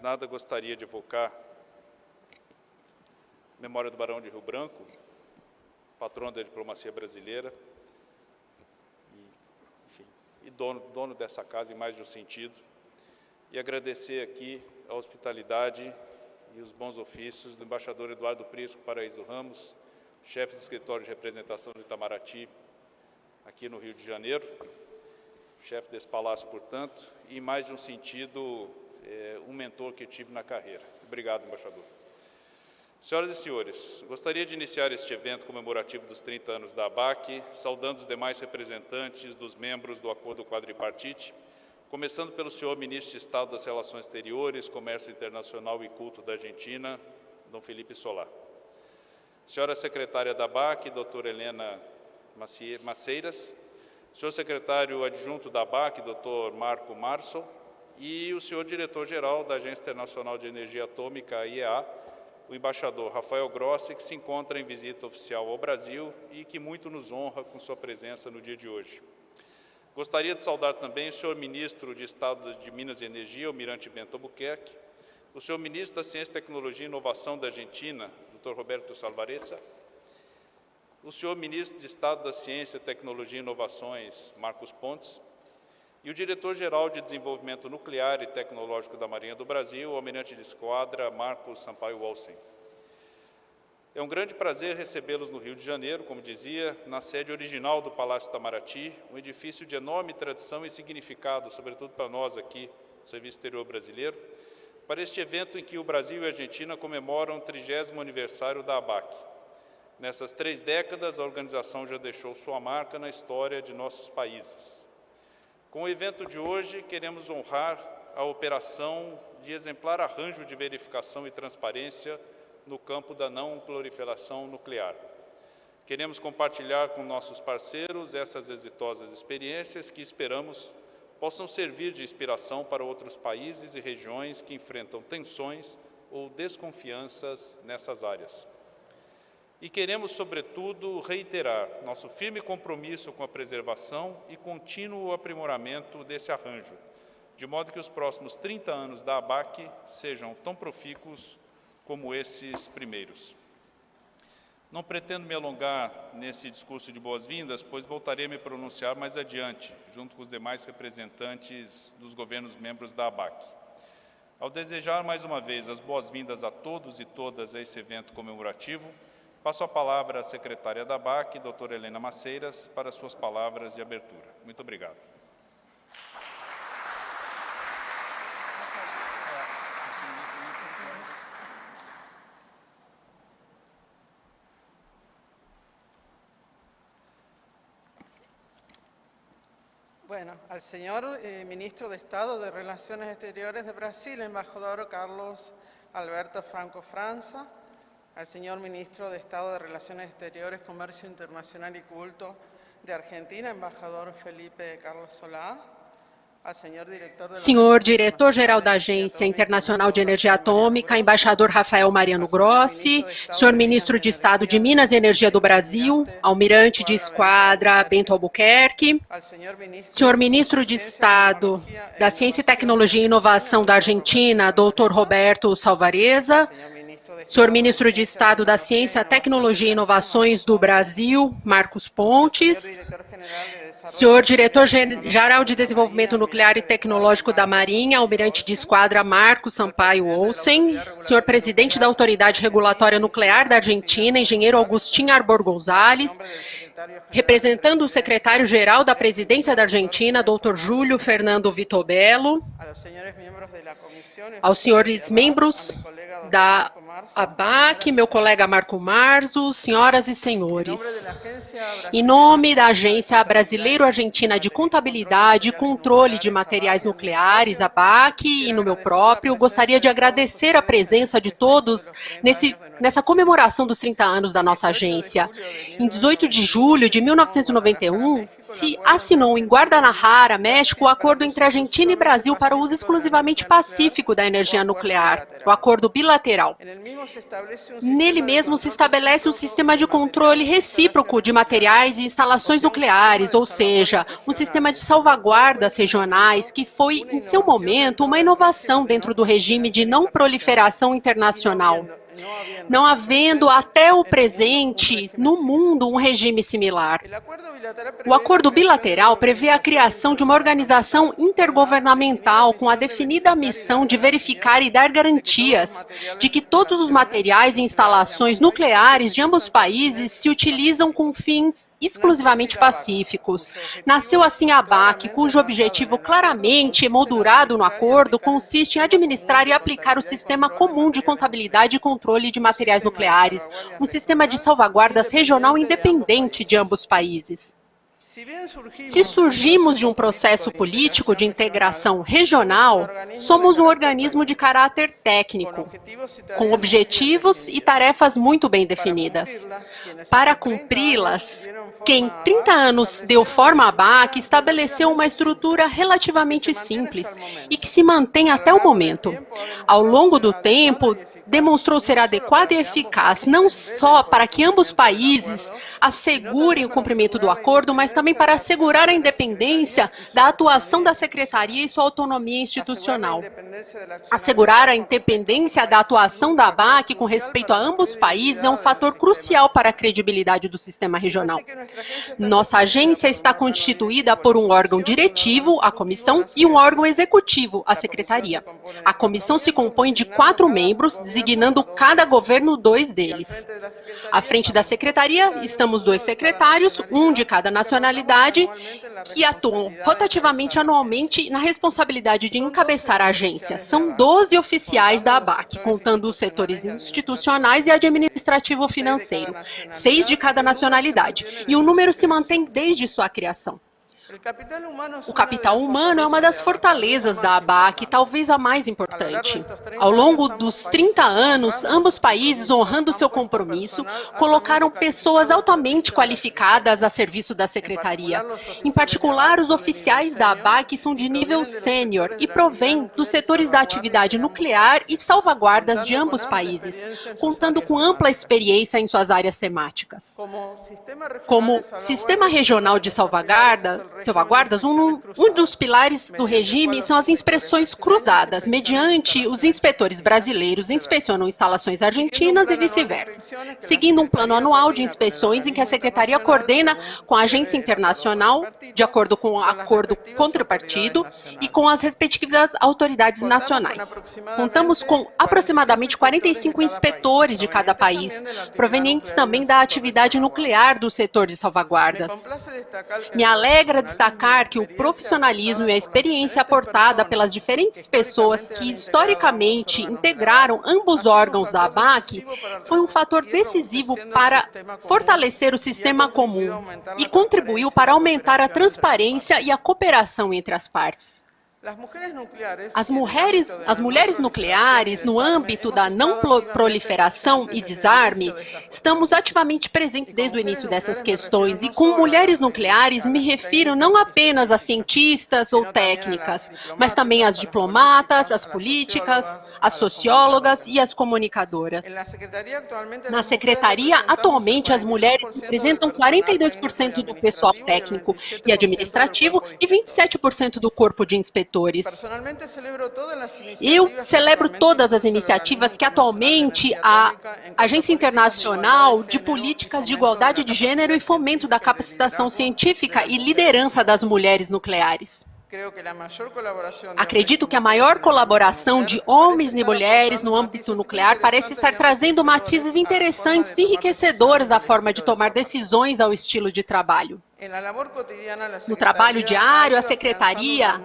nada, gostaria de evocar. A memória do Barão de Rio Branco, patrono da diplomacia brasileira, e, enfim, e dono, dono dessa casa em mais de um sentido, e agradecer aqui a hospitalidade e os bons ofícios do embaixador Eduardo Prisco Paraíso Ramos, chefe do escritório de representação do Itamaraty, aqui no Rio de Janeiro, chefe desse palácio, portanto, e em mais de um sentido, é, um mentor que tive na carreira. Obrigado, embaixador. Senhoras e senhores, gostaria de iniciar este evento comemorativo dos 30 anos da ABAC, saudando os demais representantes dos membros do Acordo Quadripartite, começando pelo senhor Ministro de Estado das Relações Exteriores, Comércio Internacional e Culto da Argentina, Dom Felipe Solar. Senhora Secretária da ABAC, doutora Helena Maceiras, senhor Secretário Adjunto da ABAC, doutor Marco Março, e o senhor Diretor-Geral da Agência Internacional de Energia Atômica, IEA, o embaixador Rafael Grossi, que se encontra em visita oficial ao Brasil e que muito nos honra com sua presença no dia de hoje. Gostaria de saudar também o senhor ministro de Estado de Minas e Energia, Almirante Bento Albuquerque, o senhor ministro da Ciência, Tecnologia e Inovação da Argentina, Dr. Roberto Salvareza, o senhor ministro de Estado da Ciência, Tecnologia e Inovações, Marcos Pontes, e o diretor-geral de Desenvolvimento Nuclear e Tecnológico da Marinha do Brasil, o almirante de esquadra Marcos Sampaio Olsen. É um grande prazer recebê-los no Rio de Janeiro, como dizia, na sede original do Palácio Itamaraty, um edifício de enorme tradição e significado, sobretudo para nós aqui, Serviço Exterior Brasileiro, para este evento em que o Brasil e a Argentina comemoram o 30 aniversário da ABAC. Nessas três décadas, a organização já deixou sua marca na história de nossos países. Com o evento de hoje, queremos honrar a operação de exemplar arranjo de verificação e transparência no campo da não proliferação nuclear. Queremos compartilhar com nossos parceiros essas exitosas experiências que esperamos possam servir de inspiração para outros países e regiões que enfrentam tensões ou desconfianças nessas áreas. E queremos, sobretudo, reiterar nosso firme compromisso com a preservação e contínuo aprimoramento desse arranjo, de modo que os próximos 30 anos da ABAC sejam tão profícuos como esses primeiros. Não pretendo me alongar nesse discurso de boas-vindas, pois voltarei a me pronunciar mais adiante, junto com os demais representantes dos governos membros da ABAC. Ao desejar mais uma vez as boas-vindas a todos e todas a esse evento comemorativo, Passo a palavra à secretária da BAC, doutora Helena Maceiras, para suas palavras de abertura. Muito obrigado. Bueno, al señor eh, Ministro de Estado de Relaciones Exteriores de Brasil, embajador Carlos Alberto Franco França, al señor Ministro de Estado de Relaciones Exteriores, Comercio Internacional y Culto de Argentina, embajador Felipe Carlos Solá, Senhor Diretor-Geral da Agência Internacional de Energia Atômica, Embaixador Rafael Mariano Grossi, Senhor Ministro de Estado de Minas e Energia do Brasil, Almirante de Esquadra Bento Albuquerque, Senhor Ministro de Estado da Ciência, Tecnologia e Inovação da Argentina, Dr. Roberto Salvareza, senhor ministro de Estado da Ciência, Tecnologia e Inovações do Brasil, Marcos Pontes, senhor diretor-geral de Desenvolvimento Nuclear e Tecnológico da Marinha, almirante de esquadra Marcos Sampaio Olsen, senhor presidente da Autoridade Regulatória Nuclear da Argentina, engenheiro Agustín Arbor Gonzalez, representando o secretário-geral da Presidência da Argentina, doutor Júlio Fernando Vitobello, aos senhores membros da ABAC, meu colega Marco Marzo, senhoras e senhores. Em nome da Agência Brasileiro-Argentina de Contabilidade e Controle de Materiais Nucleares, ABAC, e no meu próprio, gostaria de agradecer a presença de todos nesse, nessa comemoração dos 30 anos da nossa agência. Em 18 de julho de 1991, se assinou em Guadalajara, México, o acordo entre Argentina e Brasil para o uso exclusivamente pacífico da energia nuclear. O acordo bilateral bilateral. Nele mesmo se estabelece um sistema de controle recíproco de materiais e instalações nucleares, ou seja, um sistema de salvaguardas regionais que foi, em seu momento, uma inovação dentro do regime de não proliferação internacional não havendo até o presente no mundo um regime similar. O acordo bilateral prevê a criação de uma organização intergovernamental com a definida missão de verificar e dar garantias de que todos os materiais e instalações nucleares de ambos os países se utilizam com fins exclusivamente pacíficos. Nasceu assim a BAC, cujo objetivo claramente emoldurado no acordo consiste em administrar e aplicar o sistema comum de contabilidade e controle de materiais nucleares, um sistema de salvaguardas regional independente de ambos os países. Se surgimos de um processo político de integração regional, somos um organismo de caráter técnico, com objetivos e tarefas muito bem definidas. Para cumpri-las, quem 30 anos deu forma à BAC estabeleceu uma estrutura relativamente simples e que se mantém até o momento. Ao longo do tempo, demonstrou ser adequada e eficaz, não só para que ambos países assegurem o cumprimento do acordo, mas também para assegurar a independência da atuação da Secretaria e sua autonomia institucional. Assegurar a independência da atuação da ABAC com respeito a ambos países é um fator crucial para a credibilidade do sistema regional. Nossa agência está constituída por um órgão diretivo, a comissão, e um órgão executivo, a secretaria. A comissão se compõe de quatro membros, designando cada governo dois deles. À frente da secretaria, estamos dois secretários, um de cada nacionalidade, que atuam rotativamente anualmente na responsabilidade de encabeçar a agência. São 12 oficiais da ABAC, contando os setores institucionais e administrativo financeiro, seis de cada nacionalidade, e o número se mantém desde sua criação. O capital humano é uma das fortalezas da ABAC, talvez a mais importante. Ao longo dos 30 anos, ambos países, honrando seu compromisso, colocaram pessoas altamente qualificadas a serviço da Secretaria. Em particular, os oficiais da ABAC são de nível sênior e provêm dos setores da atividade nuclear e salvaguardas de ambos países, contando com ampla experiência em suas áreas temáticas. Como Sistema Regional de Salvaguarda, salvaguardas, um, um dos pilares do regime são as inspeções cruzadas, mediante os inspetores brasileiros inspecionam instalações argentinas e vice-versa, seguindo um plano anual de inspeções em que a Secretaria coordena com a agência internacional, de acordo com o acordo contrapartido, e com as respectivas autoridades nacionais. Contamos com aproximadamente 45 inspetores de cada país, provenientes também da atividade nuclear do setor de salvaguardas. Me alegra destacar que o profissionalismo e a experiência aportada pelas diferentes pessoas que historicamente integraram ambos órgãos da ABAC foi um fator decisivo para fortalecer o sistema comum e contribuiu para aumentar a transparência e a cooperação entre as partes. As mulheres, as mulheres nucleares, no âmbito da não proliferação e desarme, estamos ativamente presentes desde o início dessas questões. E com mulheres nucleares, me refiro não apenas a cientistas ou técnicas, mas também às diplomatas, as políticas, as sociólogas e as comunicadoras. Na secretaria, atualmente, as mulheres representam 42% do pessoal técnico e administrativo e 27% do corpo de inspetores eu celebro todas as iniciativas que atualmente a Agência Internacional de Políticas de Igualdade de Gênero e Fomento da Capacitação Científica e Liderança das Mulheres Nucleares. Acredito que a maior colaboração de homens e mulheres no âmbito nuclear parece estar trazendo matizes interessantes e enriquecedores à forma de tomar decisões ao estilo de trabalho. No trabalho diário, a Secretaria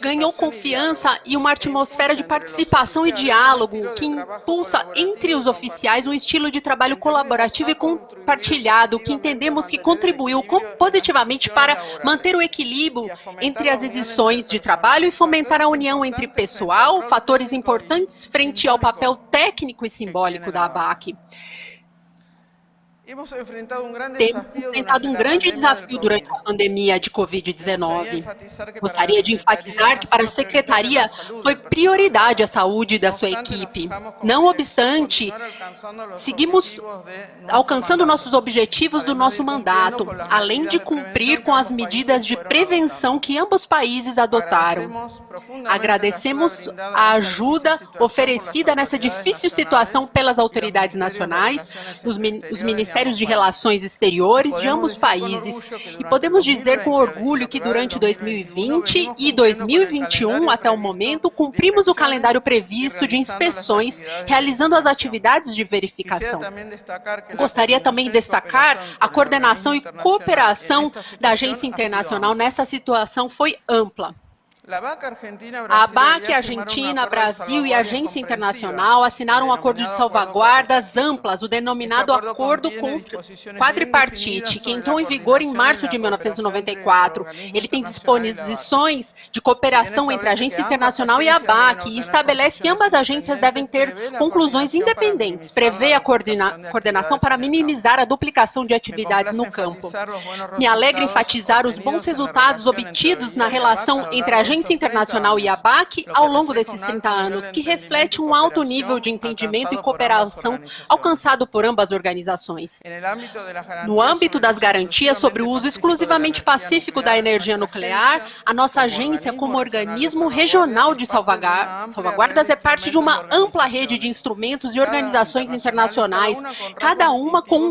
ganhou confiança e uma atmosfera de participação e diálogo que impulsa entre os oficiais um estilo de trabalho colaborativo e compartilhado, que entendemos que contribuiu positivamente para manter o equilíbrio entre as edições de trabalho e fomentar a união entre pessoal, fatores importantes frente ao papel técnico e simbólico da ABAC. Hemos enfrentado um grande Temos desafio enfrentado um grande desafio durante a pandemia de Covid-19. Gostaria de enfatizar que para a Secretaria foi prioridade a saúde da sua equipe. Não obstante, seguimos alcançando nossos objetivos do nosso mandato, além de cumprir com as medidas de prevenção que ambos países adotaram. Agradecemos a ajuda oferecida nessa difícil situação pelas autoridades nacionais, os, min- os ministérios de relações exteriores de ambos países. E podemos dizer com orgulho que durante 2020 e 2021, até o momento, cumprimos o calendário previsto de inspeções, realizando as atividades de verificação. Gostaria também de destacar a coordenação e cooperação da agência internacional nessa situação foi ampla. A ABAC, Argentina, Brasil e a Agência Internacional assinaram um acordo de salvaguardas amplas, o denominado Acordo Quadripartite, que entrou em vigor em março de 1994. Ele tem disposições de cooperação entre a Agência Internacional e a ABAC e estabelece que ambas agências devem ter conclusões independentes, prevê a coordena- coordenação para minimizar a duplicação de atividades no campo. Me alegra enfatizar os bons resultados obtidos na relação entre a Agência Internacional e a ABAC ao longo desses 30 anos, que reflete um alto nível de entendimento e cooperação alcançado por ambas organizações. No âmbito das garantias sobre o uso exclusivamente pacífico da energia nuclear, a nossa agência, como organismo regional de salvaguardas, é parte de uma ampla rede de instrumentos e organizações internacionais, cada uma com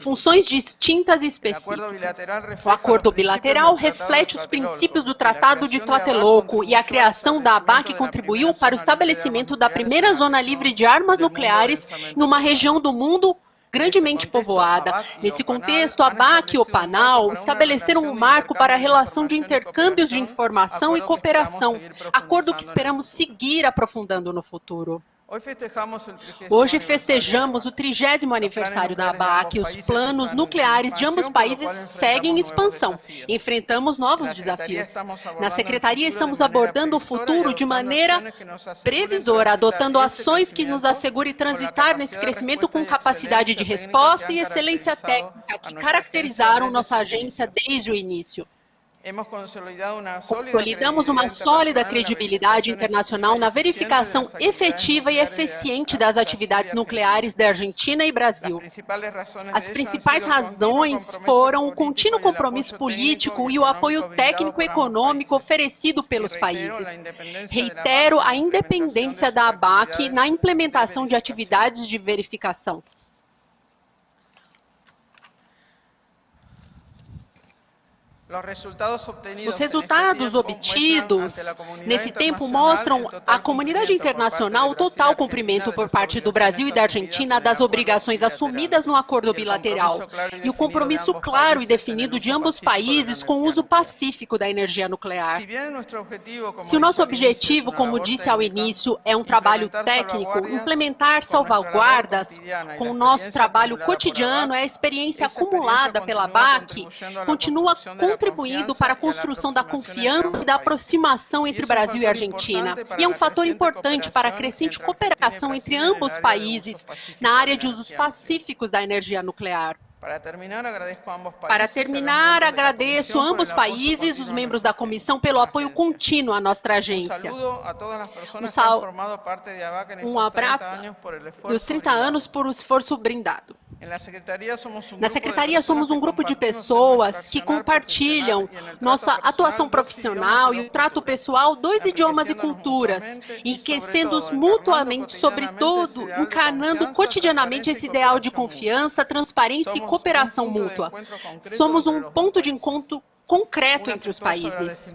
funções distintas e específicas. O acordo bilateral reflete os princípios do Tratado de Tlatelolco e a criação da ABAC contribuiu para o estabelecimento da primeira zona livre de armas nucleares em uma região do mundo grandemente povoada. Nesse contexto, a ABAC e o PANAL estabeleceram um marco para a relação de intercâmbios de informação e cooperação, acordo que esperamos seguir aprofundando no futuro. Hoje festejamos o trigésimo aniversário da ABAC e os planos nucleares de ambos países seguem em expansão. Enfrentamos novos desafios. Na Secretaria, estamos abordando o futuro de maneira previsora, adotando ações que nos assegurem transitar nesse crescimento com capacidade de resposta e excelência técnica que caracterizaram nossa agência desde o início. Consolidamos uma sólida credibilidade internacional na verificação efetiva e eficiente das atividades nucleares da Argentina e Brasil. As principais razões foram o contínuo compromisso político e o apoio técnico e econômico oferecido pelos países. Reitero a independência da ABAC na implementação de atividades de verificação. Os resultados obtidos nesse tempo mostram à comunidade internacional o total cumprimento por parte do Brasil e da Argentina das obrigações assumidas no acordo bilateral e o compromisso claro e definido de ambos países com o uso pacífico da energia nuclear. Se o nosso objetivo, como disse ao início, é um trabalho técnico, implementar salvaguardas com o nosso trabalho cotidiano é a experiência acumulada pela BAC, continua contribuindo para a construção da confiança e da aproximação entre Brasil e Argentina. E é um fator importante para a crescente cooperação entre ambos países na área de usos pacíficos da energia nuclear. Para terminar, agradeço a ambos países, os membros da comissão, pelo apoio contínuo à nossa agência. Um, sal... um abraço dos 30 anos por o esforço brindado. Na Secretaria, somos um grupo de pessoas que compartilham nossa atuação profissional e o trato pessoal dos idiomas e culturas, enriquecendo-os mutuamente, sobretudo, encarnando cotidianamente esse ideal de confiança, transparência e cooperação mútua. Somos um ponto de encontro concreto entre os países.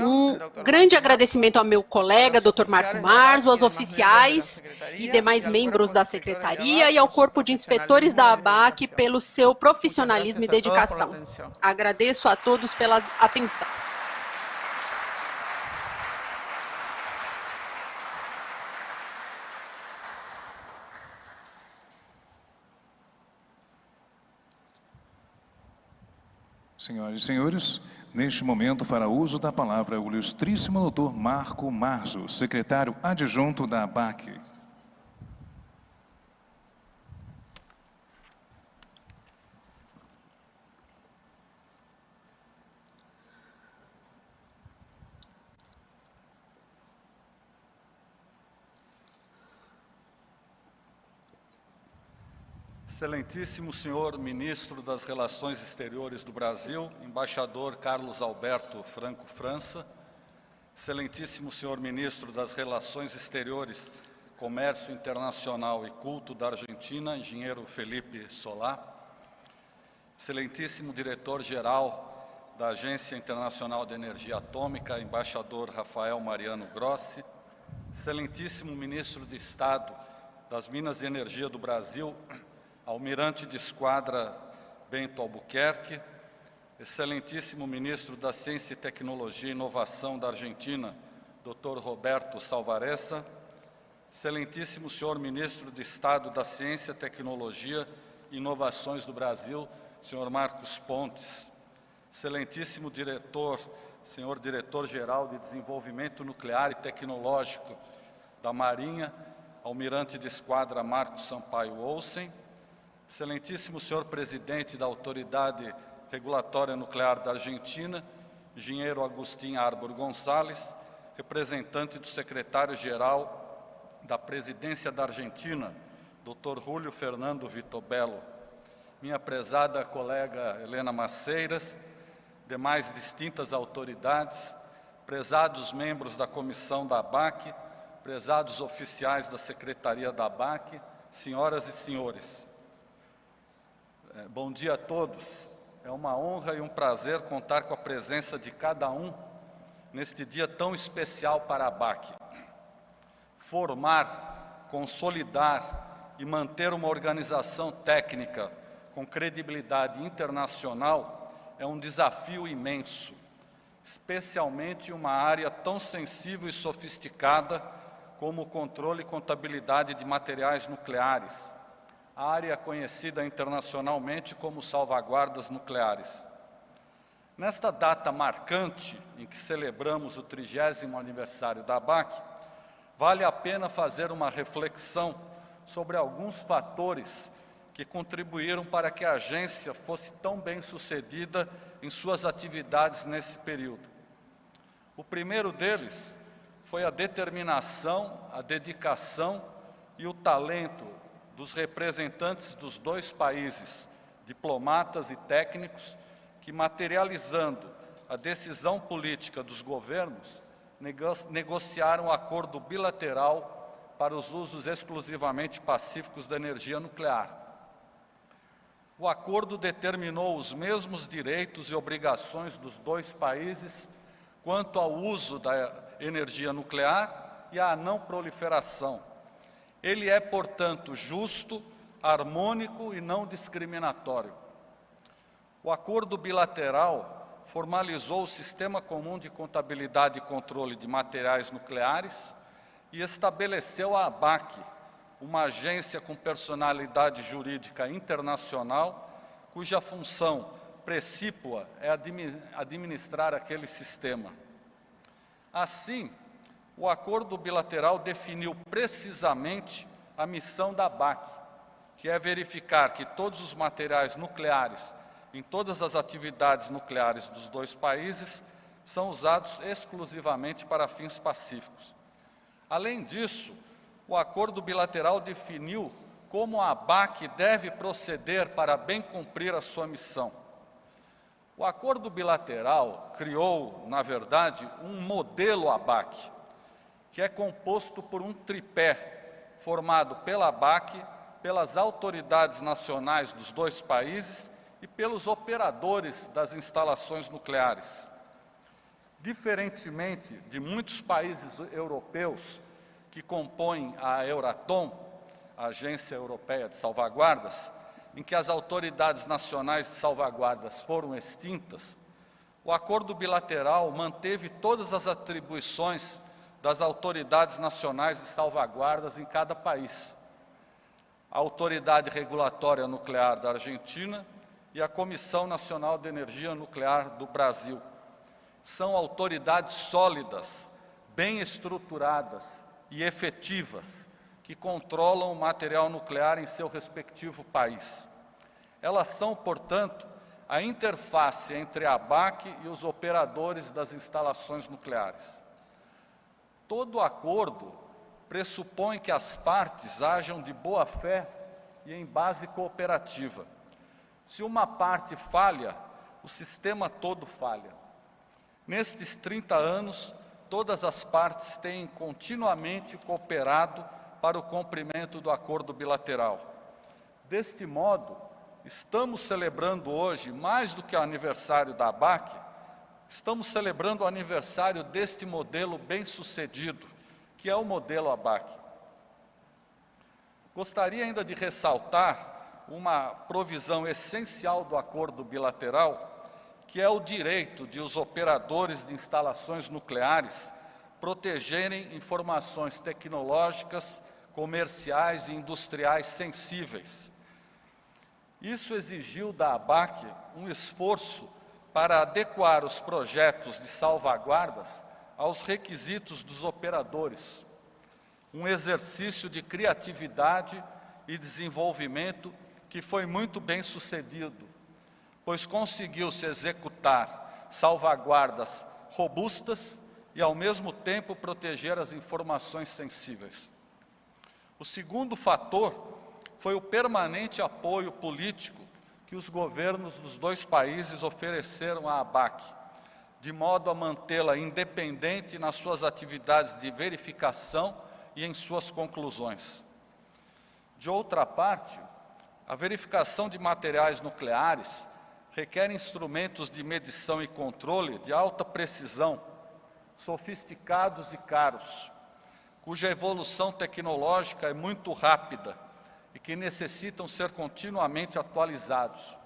Um grande agradecimento ao meu colega, Dr. Marco Marzo, aos oficiais e demais membros da Secretaria e ao Corpo de Inspetores da ABAC pelo seu profissionalismo e dedicação. Agradeço a todos pela atenção. Senhoras e senhores, neste momento fará uso da palavra o ilustríssimo doutor Marco Marzo, secretário adjunto da ABAC. Excelentíssimo senhor ministro das Relações Exteriores do Brasil, embaixador Carlos Alberto Franco França, Excelentíssimo senhor ministro das Relações Exteriores, Comércio Internacional e Culto da Argentina, engenheiro Felipe Solá, Excelentíssimo diretor-geral da Agência Internacional de Energia Atômica, embaixador Rafael Mariano Grossi, Excelentíssimo ministro de Estado das Minas e Energia do Brasil, Almirante de Esquadra Bento Albuquerque, Excelentíssimo Ministro da Ciência e Tecnologia e Inovação da Argentina, Dr. Roberto Salvaressa, Excelentíssimo Senhor Ministro de Estado da Ciência, Tecnologia e Inovações do Brasil, Senhor Marcos Pontes, Excelentíssimo Diretor, Senhor Diretor-Geral de Desenvolvimento Nuclear e Tecnológico da Marinha, Almirante de Esquadra Marcos Sampaio Olsen, Excelentíssimo senhor presidente da Autoridade Regulatória Nuclear da Argentina, engenheiro Agustín Arbor Gonçalves, representante do secretário-geral da Presidência da Argentina, Dr. Júlio Fernando Vitobello, minha prezada colega Helena Maceiras, demais distintas autoridades, prezados membros da comissão da ABAC, prezados oficiais da Secretaria da ABAC, senhoras e senhores. É, bom dia a todos. É uma honra e um prazer contar com a presença de cada um neste dia tão especial para a BAC. Formar, consolidar e manter uma organização técnica com credibilidade internacional é um desafio imenso, especialmente em uma área tão sensível e sofisticada como o controle e contabilidade de materiais nucleares, área conhecida internacionalmente como salvaguardas nucleares. Nesta data marcante, em que celebramos o trigésimo aniversário da ABAC, vale a pena fazer uma reflexão sobre alguns fatores que contribuíram para que a agência fosse tão bem sucedida em suas atividades nesse período. O primeiro deles foi a determinação, a dedicação e o talento dos representantes dos dois países, diplomatas e técnicos, que materializando a decisão política dos governos, negociaram um acordo bilateral para os usos exclusivamente pacíficos da energia nuclear. O acordo determinou os mesmos direitos e obrigações dos dois países quanto ao uso da energia nuclear e à não proliferação, ele é, portanto, justo, harmônico e não discriminatório. O acordo bilateral formalizou o Sistema Comum de Contabilidade e Controle de Materiais Nucleares e estabeleceu a ABAC, uma agência com personalidade jurídica internacional, cuja função precípua é administrar aquele sistema. Assim, o acordo bilateral definiu precisamente a missão da BAC, que é verificar que todos os materiais nucleares em todas as atividades nucleares dos dois países são usados exclusivamente para fins pacíficos. Além disso, o acordo bilateral definiu como a ABAC deve proceder para bem cumprir a sua missão. O acordo bilateral criou, na verdade, um modelo ABAC, que é composto por um tripé formado pela BAC, pelas autoridades nacionais dos dois países e pelos operadores das instalações nucleares. Diferentemente de muitos países europeus que compõem a Euratom, a Agência Europeia de Salvaguardas, em que as autoridades nacionais de salvaguardas foram extintas, o acordo bilateral manteve todas as atribuições das autoridades nacionais de salvaguardas em cada país. A Autoridade Regulatória Nuclear da Argentina e a Comissão Nacional de Energia Nuclear do Brasil. São autoridades sólidas, bem estruturadas e efetivas, que controlam o material nuclear em seu respectivo país. Elas são, portanto, a interface entre a ABAC e os operadores das instalações nucleares. Todo acordo pressupõe que as partes hajam de boa fé e em base cooperativa. Se uma parte falha, o sistema todo falha. Nestes 30 anos, todas as partes têm continuamente cooperado para o cumprimento do acordo bilateral. Deste modo, estamos celebrando hoje, mais do que o aniversário da ABAC, estamos celebrando o aniversário deste modelo bem-sucedido, que é o modelo ABAC. Gostaria ainda de ressaltar uma provisão essencial do acordo bilateral, que é o direito de os operadores de instalações nucleares protegerem informações tecnológicas, comerciais e industriais sensíveis. Isso exigiu da ABAC um esforço para adequar os projetos de salvaguardas aos requisitos dos operadores, um exercício de criatividade e desenvolvimento que foi muito bem sucedido, pois conseguiu se executar salvaguardas robustas e, ao mesmo tempo, proteger as informações sensíveis. O segundo fator foi o permanente apoio político que os governos dos dois países ofereceram à ABAC, de modo a mantê-la independente nas suas atividades de verificação e em suas conclusões. De outra parte, a verificação de materiais nucleares requer instrumentos de medição e controle de alta precisão, sofisticados e caros, cuja evolução tecnológica é muito rápida e que necessitam ser continuamente atualizados.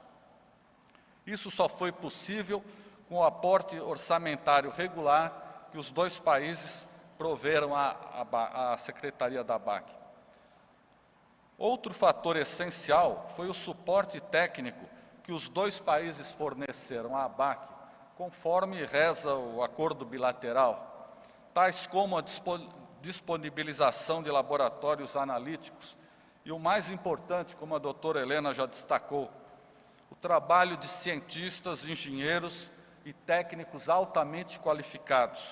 Isso só foi possível com o aporte orçamentário regular que os dois países proveram à, à, à Secretaria da BAC. Outro fator essencial foi o suporte técnico que os dois países forneceram à ABAC, conforme reza o acordo bilateral, tais como a disponibilização de laboratórios analíticos e o mais importante, como a doutora Helena já destacou, o trabalho de cientistas, engenheiros e técnicos altamente qualificados.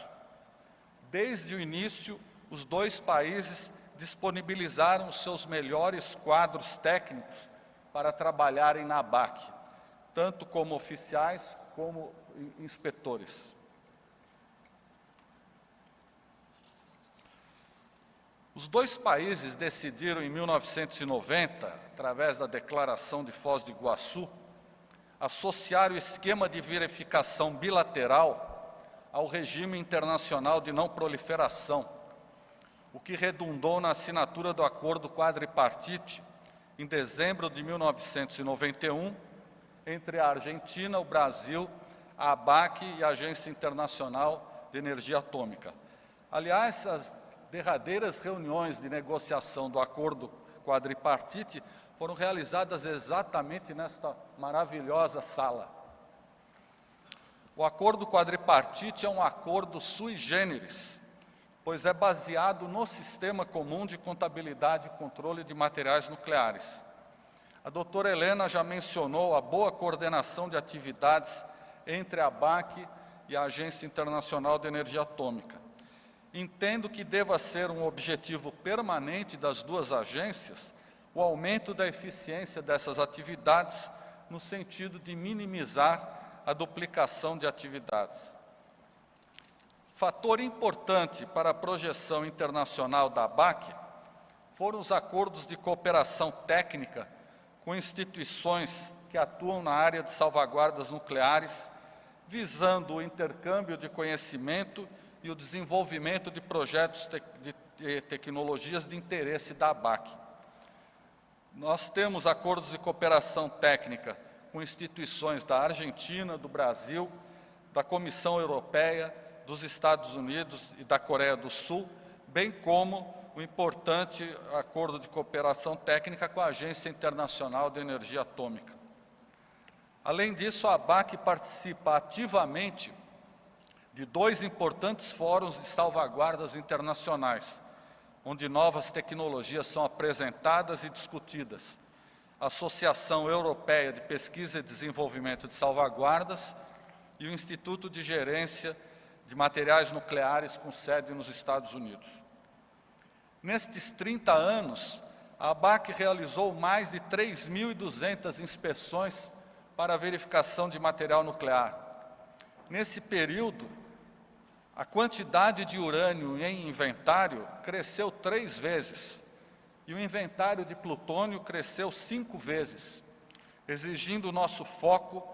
Desde o início, os dois países disponibilizaram os seus melhores quadros técnicos para trabalharem na ABAC, tanto como oficiais como inspetores. Os dois países decidiram em 1990, através da Declaração de Foz do Iguaçu, associar o esquema de verificação bilateral ao regime internacional de não proliferação, o que redundou na assinatura do acordo quadripartite em dezembro de 1991 entre a Argentina, o Brasil, a ABAC e a Agência Internacional de Energia Atômica. Aliás, as derradeiras reuniões de negociação do acordo quadripartite foram realizadas exatamente nesta maravilhosa sala. O acordo quadripartite é um acordo sui generis, pois é baseado no Sistema Comum de Contabilidade e Controle de Materiais Nucleares. A doutora Helena já mencionou a boa coordenação de atividades entre a BAC e a Agência Internacional de Energia Atômica. Entendo que deva ser um objetivo permanente das duas agências o aumento da eficiência dessas atividades no sentido de minimizar a duplicação de atividades. Fator importante para a projeção internacional da ABAC foram os acordos de cooperação técnica com instituições que atuam na área de salvaguardas nucleares, visando o intercâmbio de conhecimento e o desenvolvimento de projetos de tecnologias de interesse da ABAC. Nós temos acordos de cooperação técnica com instituições da Argentina, do Brasil, da Comissão Europeia, dos Estados Unidos e da Coreia do Sul, bem como o importante acordo de cooperação técnica com a Agência Internacional de Energia Atômica. Além disso, a ABAC participa ativamente de dois importantes fóruns de salvaguardas internacionais, onde novas tecnologias são apresentadas e discutidas. A Associação Europeia de Pesquisa e Desenvolvimento de Salvaguardas e o Instituto de Gerência de Materiais Nucleares com sede nos Estados Unidos. Nestes 30 anos, a ABAC realizou mais de 3.200 inspeções para verificação de material nuclear. Nesse período, a quantidade de urânio em inventário cresceu três vezes e o inventário de plutônio cresceu cinco vezes, exigindo o nosso foco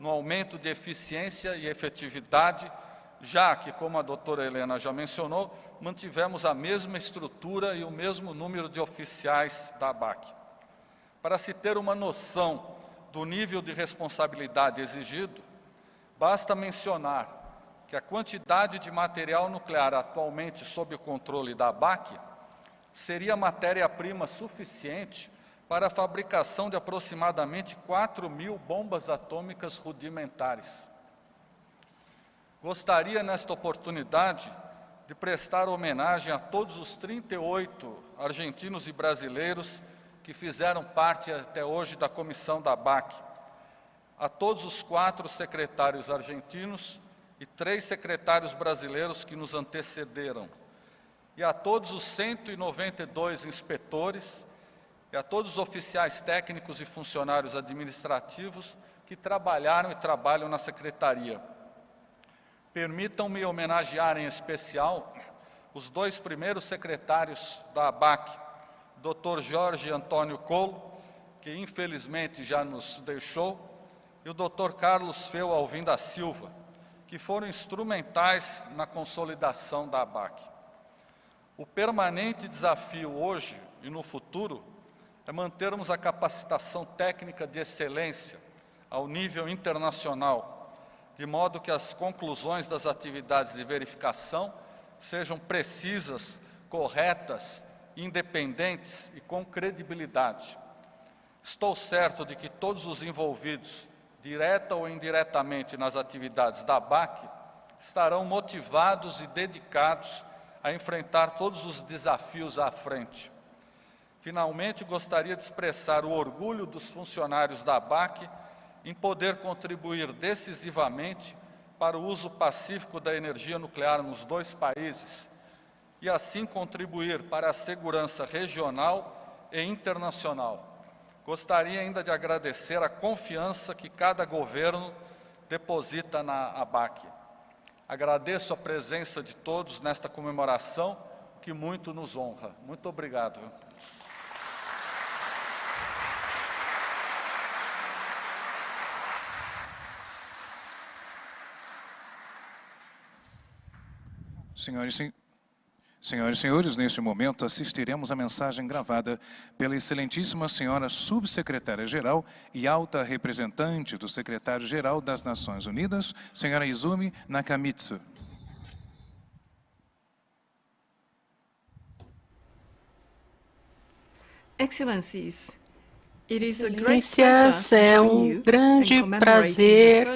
no aumento de eficiência e efetividade, já que, como a doutora Helena já mencionou, mantivemos a mesma estrutura e o mesmo número de oficiais da ABAC. Para se ter uma noção do nível de responsabilidade exigido, basta mencionar que a quantidade de material nuclear atualmente sob o controle da ABAC seria matéria-prima suficiente para a fabricação de aproximadamente 4 mil bombas atômicas rudimentares. Gostaria, nesta oportunidade, de prestar homenagem a todos os 38 argentinos e brasileiros que fizeram parte até hoje da comissão da BAC, a todos os quatro secretários argentinos e três secretários brasileiros que nos antecederam, e a todos os 192 inspetores e a todos os oficiais técnicos e funcionários administrativos que trabalharam e trabalham na Secretaria. Permitam-me homenagear em especial os dois primeiros secretários da ABAC, Dr. Jorge Antônio Colo, que infelizmente já nos deixou, e o Dr. Carlos Feu Alvim da Silva, que foram instrumentais na consolidação da ABAC. O permanente desafio hoje e no futuro é mantermos a capacitação técnica de excelência ao nível internacional, de modo que as conclusões das atividades de verificação sejam precisas, corretas, independentes e com credibilidade. Estou certo de que todos os envolvidos, direta ou indiretamente nas atividades da BAC, estarão motivados e dedicados a enfrentar todos os desafios à frente. Finalmente, gostaria de expressar o orgulho dos funcionários da BAC em poder contribuir decisivamente para o uso pacífico da energia nuclear nos dois países e assim contribuir para a segurança regional e internacional. Gostaria ainda de agradecer a confiança que cada governo deposita na ABAC. Agradeço a presença de todos nesta comemoração, que muito nos honra. Muito obrigado. Senhoras e, senhoras e senhores, neste momento assistiremos a mensagem gravada pela excelentíssima senhora subsecretária-geral e alta representante do secretário-geral das Nações Unidas, senhora Izumi Nakamitsu. Excelências, é um grande prazer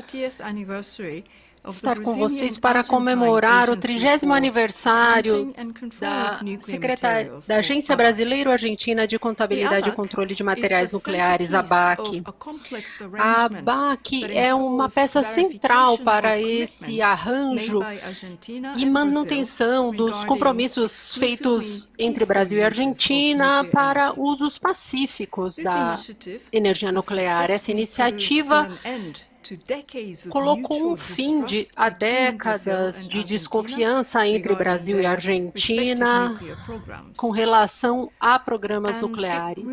estar com vocês para comemorar o 30 aniversário da, Secretaria, da Agência Brasileiro-Argentina de Contabilidade e Controle de Materiais Nucleares, ABAC. A ABAC é uma peça central para esse arranjo e manutenção dos compromissos feitos entre Brasil e Argentina para usos pacíficos da energia nuclear. Essa iniciativa colocou um fim de, a décadas de desconfiança entre Brasil e Argentina com relação a programas nucleares.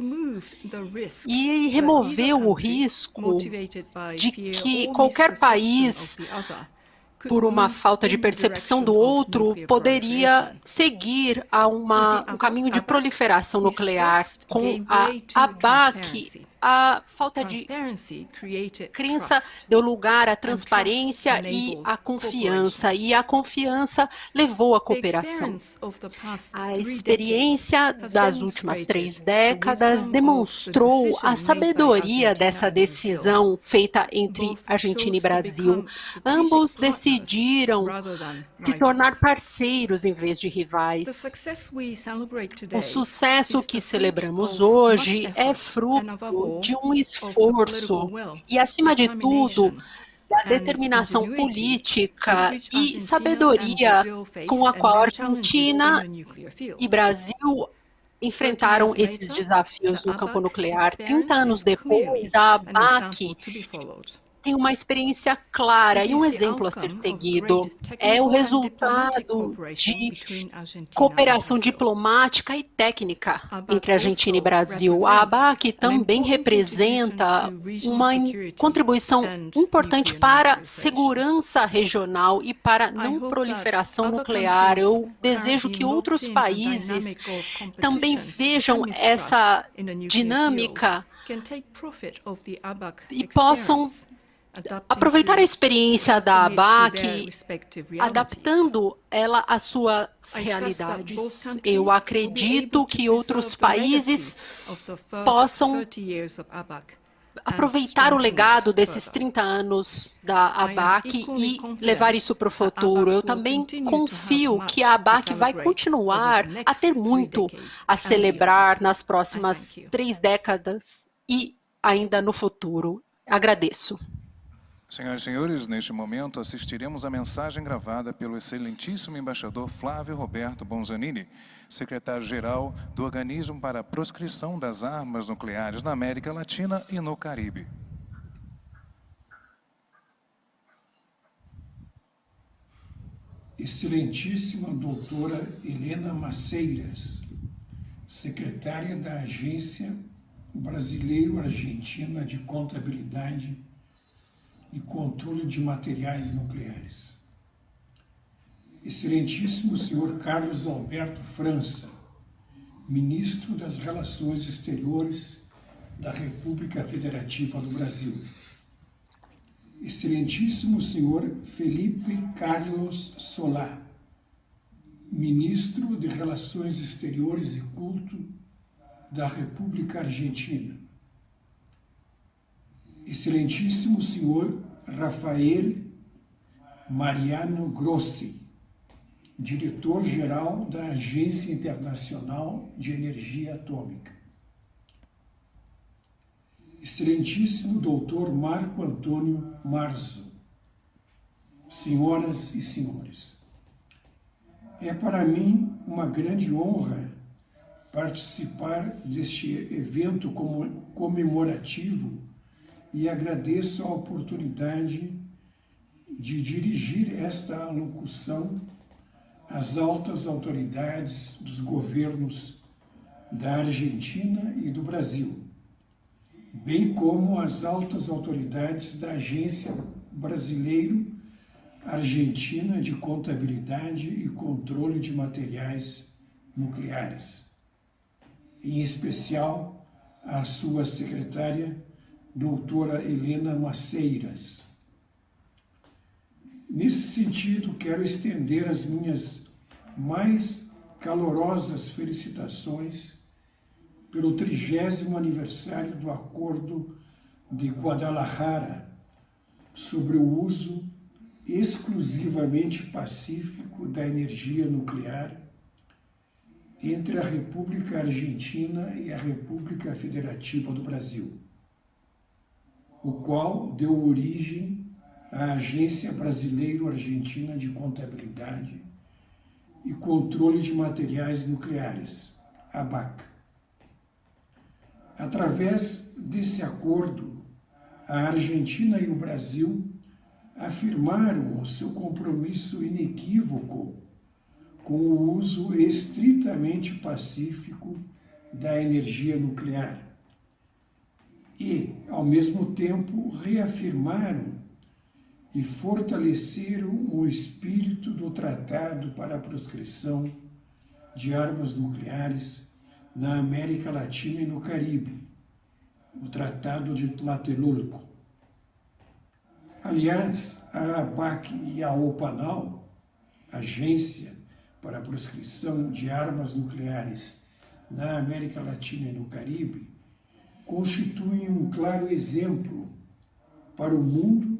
e removeu o risco de que qualquer país por uma falta de percepção do outro, poderia seguir a uma, um caminho de proliferação nuclear. Com a ABAC, a falta de crença deu lugar à transparência e à confiança, e a confiança levou à cooperação. A experiência das últimas três décadas demonstrou a sabedoria dessa decisão feita entre Argentina e Brasil. Ambos decidiram se tornar parceiros em vez de rivais. O sucesso que celebramos hoje é fruto de um esforço e, acima de tudo, da determinação política e sabedoria com a qual a Argentina e Brasil enfrentaram esses desafios no campo nuclear. 30 anos depois, a ABAC tem uma experiência clara e um exemplo a ser seguido. É o resultado de cooperação diplomática e técnica entre Argentina e Brasil. A ABAC também representa uma contribuição importante para a segurança regional e para a não proliferação nuclear. Eu desejo que outros países também vejam essa dinâmica e possam aproveitar a experiência da ABAC, adaptando ela às suas realidades. Eu acredito que outros países possam aproveitar o legado desses 30 anos da ABAC e levar isso para o futuro. Eu também confio que a ABAC vai continuar a ter muito a celebrar nas próximas três décadas e ainda no futuro. Agradeço. Senhoras e senhores, neste momento assistiremos a mensagem gravada pelo excelentíssimo embaixador Flávio Roberto Bonzanini, secretário-geral do Organismo para a Proscrição das Armas Nucleares na América Latina e no Caribe. Excelentíssima doutora Helena Maceiras, secretária da Agência Brasileiro-Argentina de Contabilidade e controle de materiais nucleares. Excelentíssimo senhor Carlos Alberto França, ministro das Relações Exteriores da República Federativa do Brasil. Excelentíssimo senhor Felipe Carlos Solá, ministro de Relações Exteriores e Culto da República Argentina excelentíssimo senhor Rafael Mariano Grossi, diretor-geral da Agência Internacional de Energia Atômica. Excelentíssimo doutor Marco Antônio Marzo, senhoras e senhores, é para mim uma grande honra participar deste evento comemorativo e agradeço a oportunidade de dirigir esta alocução às altas autoridades dos governos da Argentina e do Brasil, bem como às altas autoridades da Agência Brasileiro Argentina de Contabilidade e Controle de Materiais Nucleares, em especial à sua secretária doutora Helena Maceiras. Nesse sentido, quero estender as minhas mais calorosas felicitações pelo trigésimo aniversário do Acordo de Guadalajara sobre o uso exclusivamente pacífico da energia nuclear entre a República Argentina e a República Federativa do Brasil o qual deu origem à Agência Brasileiro-Argentina de Contabilidade e Controle de Materiais Nucleares, ABAC. Através desse acordo, a Argentina e o Brasil afirmaram o seu compromisso inequívoco com o uso estritamente pacífico da energia nuclear e, ao mesmo tempo, reafirmaram e fortaleceram o espírito do Tratado para a Proscrição de Armas Nucleares na América Latina e no Caribe, o Tratado de Tlatelolco. Aliás, a ABAC e a OPANAL, Agência para a Proscrição de Armas Nucleares na América Latina e no Caribe, constituem um claro exemplo para o mundo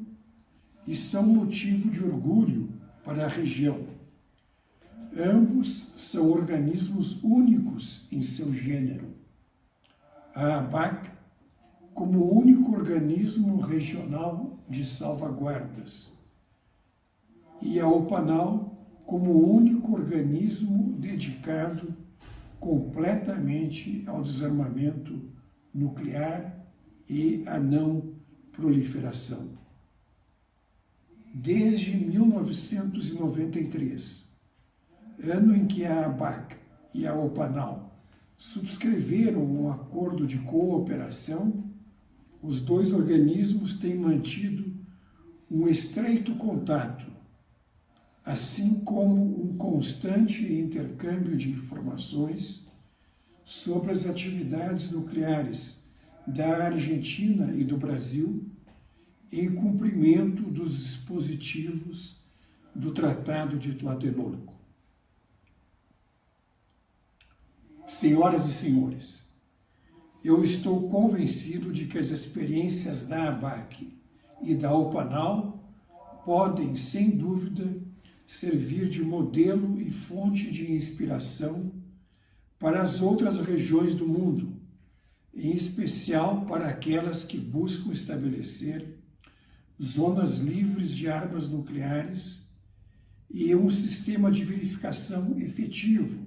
e são motivo de orgulho para a região. Ambos são organismos únicos em seu gênero. A ABAC, como único organismo regional de salvaguardas, e a OPANAL, como único organismo dedicado completamente ao desarmamento nuclear e à não proliferação. Desde 1993, ano em que a ABAC e a OPANAL subscreveram um acordo de cooperação, os dois organismos têm mantido um estreito contato, assim como um constante intercâmbio de informações sobre as atividades nucleares da Argentina e do Brasil em cumprimento dos dispositivos do Tratado de Tlatelolco. Senhoras e senhores, eu estou convencido de que as experiências da ABAC e da OPANAL podem, sem dúvida, servir de modelo e fonte de inspiração para as outras regiões do mundo, em especial para aquelas que buscam estabelecer zonas livres de armas nucleares e um sistema de verificação efetivo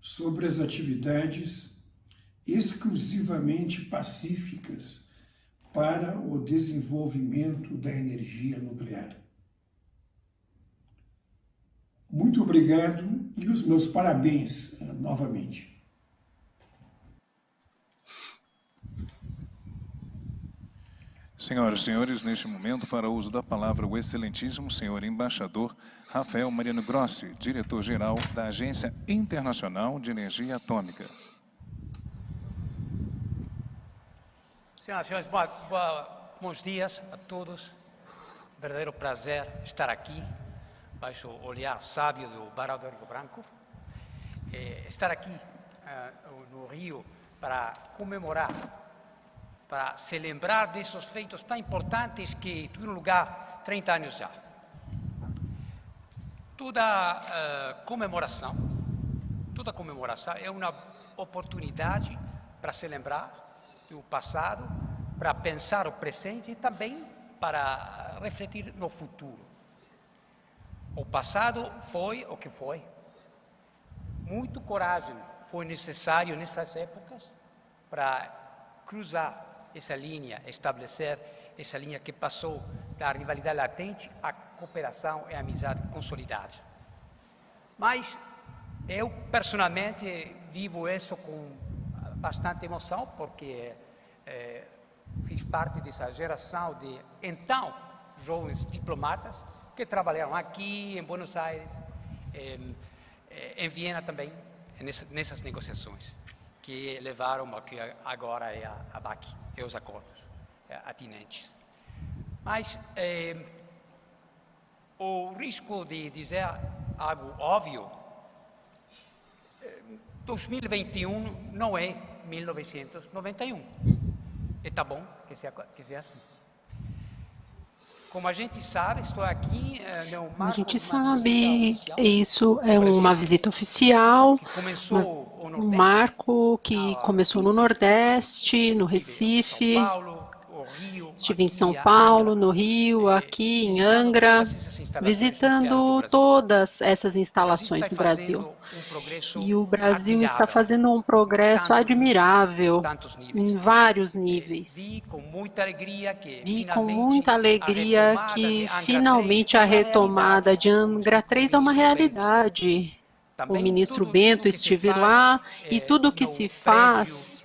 sobre as atividades exclusivamente pacíficas para o desenvolvimento da energia nuclear. Muito obrigado e os meus parabéns eh, novamente. Senhoras e senhores, neste momento fará uso da palavra o excelentíssimo senhor embaixador Rafael Mariano Grossi, diretor-geral da Agência Internacional de Energia Atômica. Senhoras e senhores, boa, boa, bons dias a todos. Verdadeiro prazer estar aqui, baixo o olhar sábio do Barão do Rio Branco. É, estar aqui uh, no Rio para comemorar para se lembrar desses feitos tão importantes que tiveram lugar 30 anos já. Toda uh, comemoração, toda comemoração é uma oportunidade para se lembrar do passado, para pensar o presente e também para refletir no futuro. O passado foi o que foi. Muito coragem foi necessário nessas épocas para cruzar essa linha, estabelecer essa linha que passou da rivalidade latente à cooperação e amizade consolidada. Mas eu, personalmente, vivo isso com bastante emoção, porque é, fiz parte dessa geração de, então, jovens diplomatas que trabalharam aqui, em Buenos Aires, em, em Viena também, nessas negociações que levaram ao que agora é a, a BAC e os acordos é, atinentes. Mas é, o risco de dizer algo óbvio, 2021 é, não é 1991. E está bom que seja, que seja assim. Como a gente sabe, estou aqui eh, A gente sabe, isso é uma visita oficial, um marco que começou no Nordeste, no Recife, Estive em São Paulo, no Rio, aqui em Angra, visitando todas essas instalações no Brasil. E o Brasil está fazendo um progresso admirável em vários níveis. Vi com muita alegria que finalmente a retomada de Angra 3 é uma realidade. O ministro Bento esteve lá e tudo o que se faz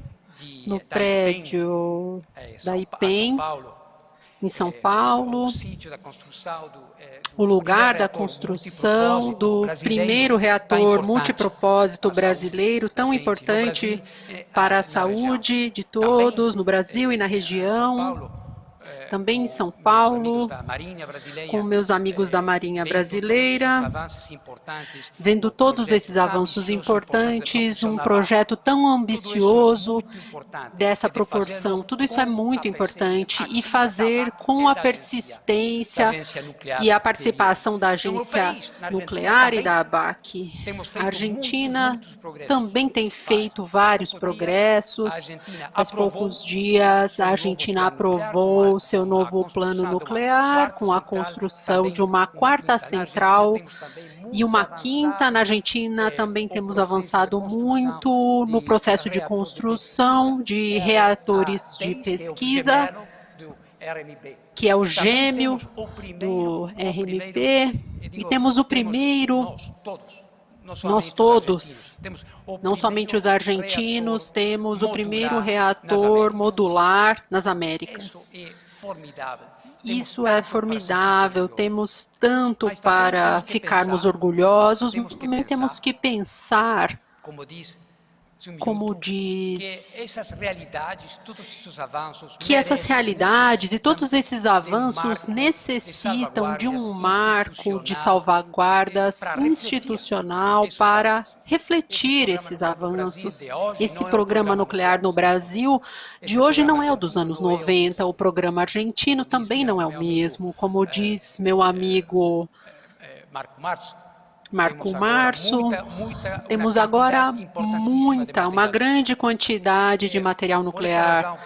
no prédio da IPEM, em São Paulo, o lugar da construção do primeiro reator multipropósito brasileiro, tão importante para a saúde de todos no Brasil e na região também em São Paulo, com meus amigos da Marinha Brasileira, vendo todos esses avanços importantes, um projeto tão ambicioso dessa proporção. Tudo isso é muito importante e fazer com a persistência e a participação da agência nuclear e da ABAC. A Argentina também tem feito vários progressos. Há poucos dias, a Argentina aprovou seu seu novo plano nuclear, com a construção de uma quarta central e uma quinta. Na Argentina também temos avançado muito no processo de construção de reatores de pesquisa, que é o gêmeo do RMP, e temos o primeiro nós todos, não somente os argentinos, temos o primeiro reator modular nas Américas. Isso é formidável, temos tanto para ficarmos orgulhosos, mas também temos que pensar, como diz, que essas realidades e todos esses avanços necessitam de um marco de salvaguardas institucional para refletir esses avanços. Esse programa nuclear no Brasil de hoje não é o dos anos 90, o programa argentino também não é o mesmo, como diz meu amigo Marco Março, Marco Março, temos agora muita, uma grande quantidade de material nuclear.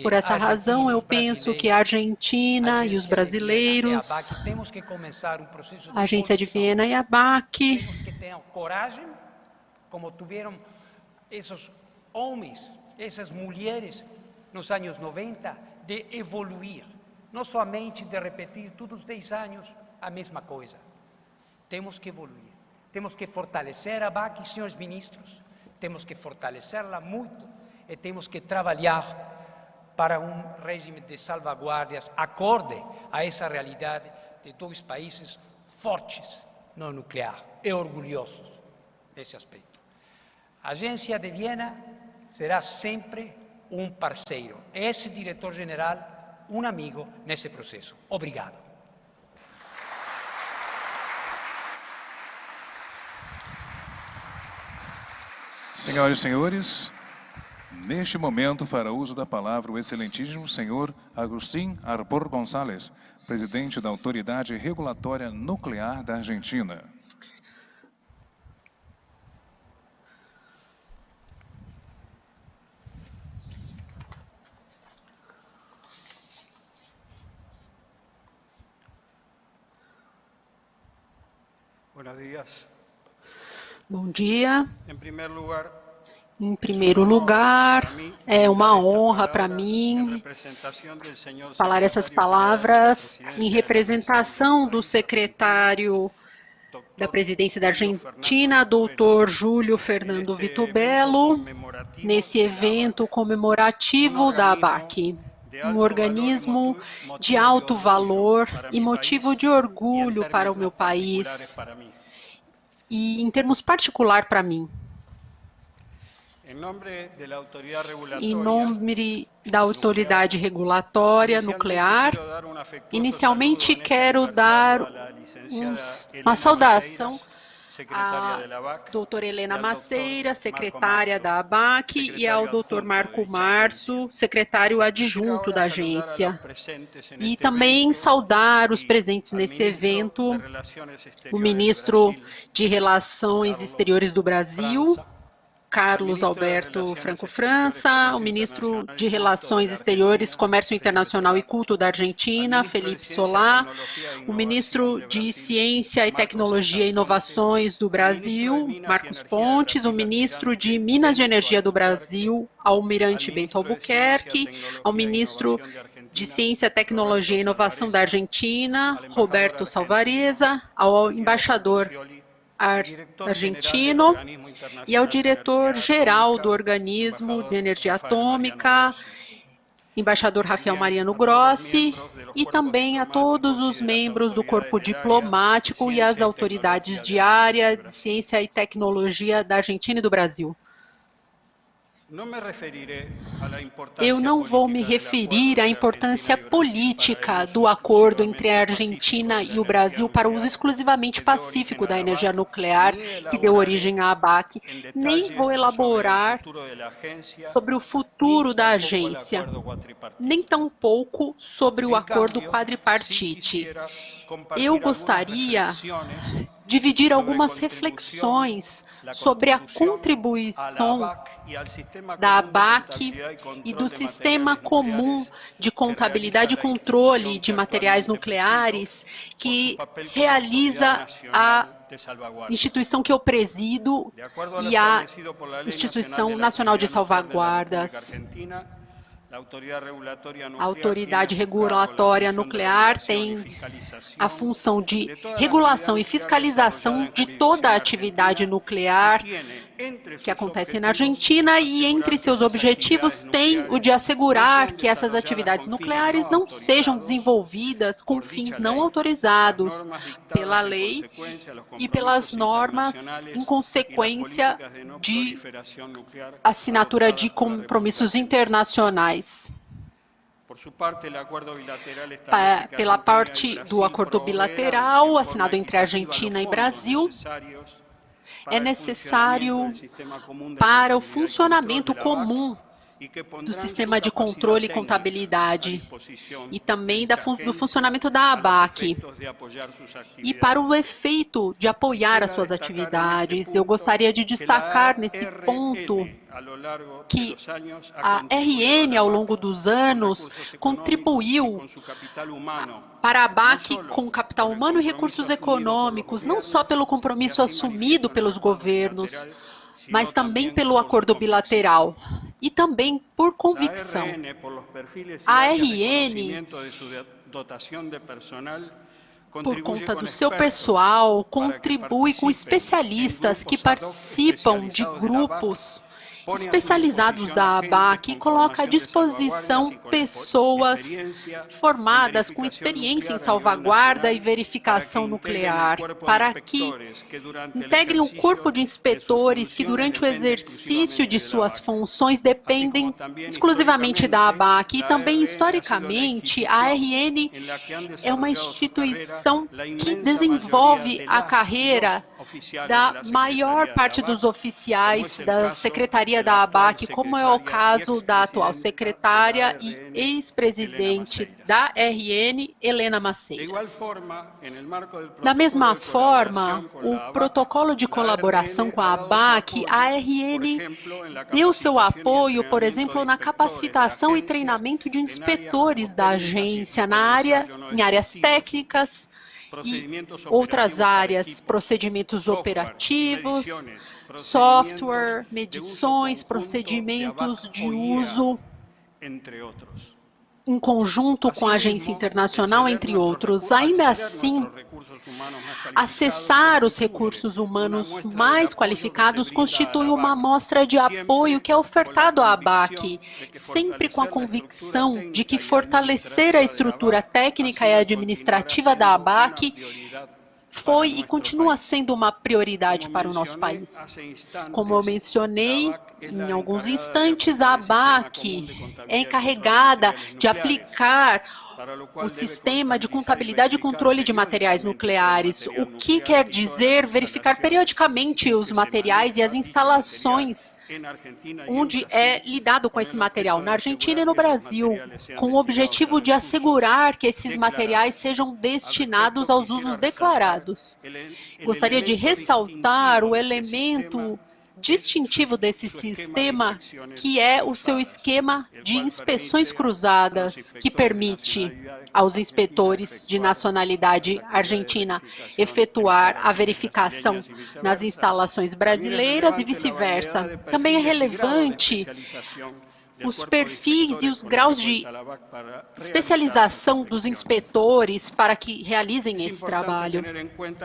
Por essa razão, eu penso que a Argentina e os brasileiros, a Agência de Viena e a BAC, como tiveram esses homens, essas mulheres nos anos 90, de evoluir, não somente de repetir todos os 10 anos a mesma coisa. Temos que evoluir. Temos que fortalecer a BAC, senhores ministros. Temos que fortalecê-la muito e temos que trabalhar para um regime de salvaguardas acorde a essa realidade de dois países fortes no nuclear e orgulhosos nesse aspecto. A agência de Viena será sempre um parceiro. Esse diretor-geral, um amigo nesse processo. Obrigado. Senhoras e senhores, neste momento fará uso da palavra o excelentíssimo senhor Agustín Arbor González, presidente da Autoridade Regulatória Nuclear da Argentina. Buenos dias. Bom dia. Em primeiro lugar, é uma honra para mim falar essas palavras em representação do secretário da presidência da Argentina, doutor Júlio Fernando Vitubello, nesse evento comemorativo da ABAC, um organismo de alto valor e motivo de orgulho para o meu país e em termos particular para mim. Em nome da autoridade regulatória nuclear, inicialmente quero dar uma saudação a doutora Helena Maceira, secretária da ABAC, e ao doutor Marco Março, secretário adjunto da agência. E também saudar os presentes nesse evento, o ministro de Relações Exteriores do Brasil, Carlos Alberto Franco França, o ministro de Relações Exteriores, Comércio Internacional e Culto da Argentina, Felipe Solá, o ministro de Ciência e Tecnologia e Inovações do Brasil, Marcos Pontes, o ministro de Minas e Energia do Brasil, Almirante Bento Albuquerque, ao ministro de Ciência, Tecnologia e Inovação da Argentina, Roberto Salvareza, ao embaixador argentino e ao diretor-geral do Organismo de Energia Atômica, embaixador Rafael Mariano Grossi, e também a todos os membros do corpo diplomático e as autoridades de área de ciência e tecnologia da Argentina e do Brasil. Eu não vou me referir à importância política do acordo entre a Argentina e o Brasil para o uso exclusivamente pacífico da energia nuclear que deu origem à ABAC, nem vou elaborar sobre o futuro da agência, nem tampouco sobre o acordo quadripartite. Eu gostaria dividir algumas reflexões sobre a contribuição da ABAC e do Sistema Comum de Contabilidade e Controle de Materiais Nucleares, que realiza a instituição que eu presido e a Instituição Nacional de Salvaguardas. A autoridade regulatória nuclear tem a função de regulação e fiscalização de toda a atividade nuclear que acontece na Argentina e entre seus objetivos tem o de assegurar que essas atividades nucleares não sejam desenvolvidas com fins não autorizados pela lei e pelas normas em consequência de assinatura de compromissos internacionais. Pela parte do acordo bilateral assinado entre Argentina e Brasil, é necessário para o funcionamento comum do sistema de controle e contabilidade e também do funcionamento da ABAC e para o efeito de apoiar as suas atividades. Eu gostaria de destacar nesse ponto que a RN, ao longo dos anos, contribuiu para a BAC com capital humano e recursos econômicos, não só pelo compromisso assumido pelos governos, mas também pelo acordo bilateral e também por convicção. A RN, por conta do seu pessoal, contribui com especialistas que participam de grupos especializados da ABAC e coloca à disposição pessoas formadas com experiência em salvaguarda e verificação nuclear, para que integrem um corpo de inspetores que, durante o exercício de suas funções, dependem exclusivamente da ABAC. E também, historicamente, a RN é uma instituição que desenvolve a carreira da maior parte dos oficiais da Secretaria da ABAC, como é o caso da atual secretária e ex-presidente da RN, Helena Maceiras. Da mesma forma, o protocolo de colaboração com a ABAC, a RN deu seu apoio, por exemplo, na capacitação e treinamento de inspetores da agência na área, em áreas técnicas, e outras áreas, procedimentos operativos, software, medições, procedimentos de uso, entre outros em conjunto com a agência internacional, entre outros. Ainda assim, acessar os recursos humanos mais qualificados constitui uma amostra de apoio que é ofertado à ABAC, sempre com a convicção de que fortalecer a estrutura técnica e administrativa da ABAC foi e continua sendo uma prioridade para o nosso país. Como eu mencionei, em alguns instantes, a ABAC é encarregada de aplicar o sistema de contabilidade e controle de materiais nucleares, o que quer dizer verificar periodicamente os materiais e as instalações onde é lidado com esse material, na Argentina e no Brasil, com o objetivo de assegurar que esses materiais sejam destinados aos usos declarados. Gostaria de ressaltar o elemento distintivo desse sistema, que é o seu esquema de inspeções cruzadas, que permite aos inspetores de nacionalidade argentina efetuar a verificação nas instalações brasileiras e vice-versa. Também é relevante os perfis e os graus de especialização dos inspetores para que realizem esse trabalho.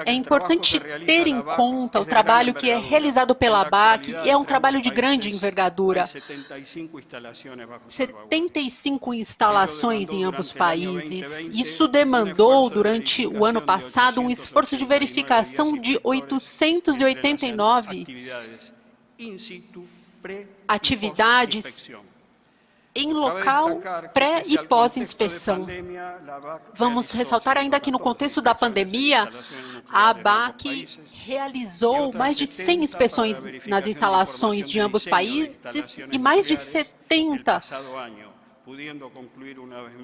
É importante ter em conta o trabalho que é realizado pela BAC e é um trabalho de grande envergadura. 75 instalações em ambos países. Isso demandou, durante o ano passado, um esforço de verificação de 889 atividades em local pré e pós-inspeção. Vamos ressaltar ainda que no contexto da pandemia, a ABAC realizou mais de 100 inspeções nas instalações de ambos países e mais de 70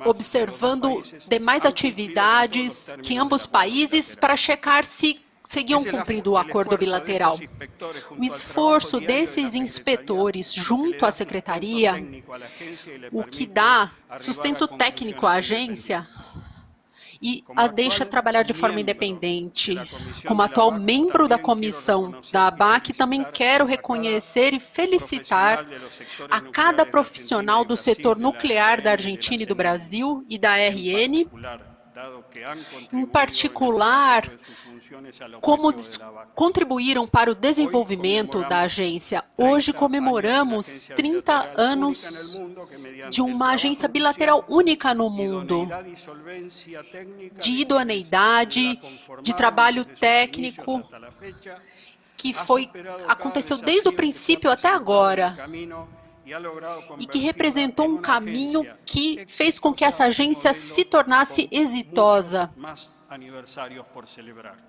observando demais atividades que ambos países para checar se seguiam cumprindo o acordo bilateral. O esforço desses inspetores junto à secretaria, o que dá sustento técnico à agência, e a deixa trabalhar de forma independente. Como atual membro da comissão da ABAC, também quero reconhecer e felicitar a cada profissional do setor nuclear da Argentina e do Brasil e da RN, em particular, como contribuíram para o desenvolvimento da agência. Hoje comemoramos 30 anos de uma agência bilateral única no mundo, de idoneidade, de trabalho técnico, que foi, aconteceu desde o princípio até agora e que representou um caminho que fez com que essa agência se tornasse exitosa.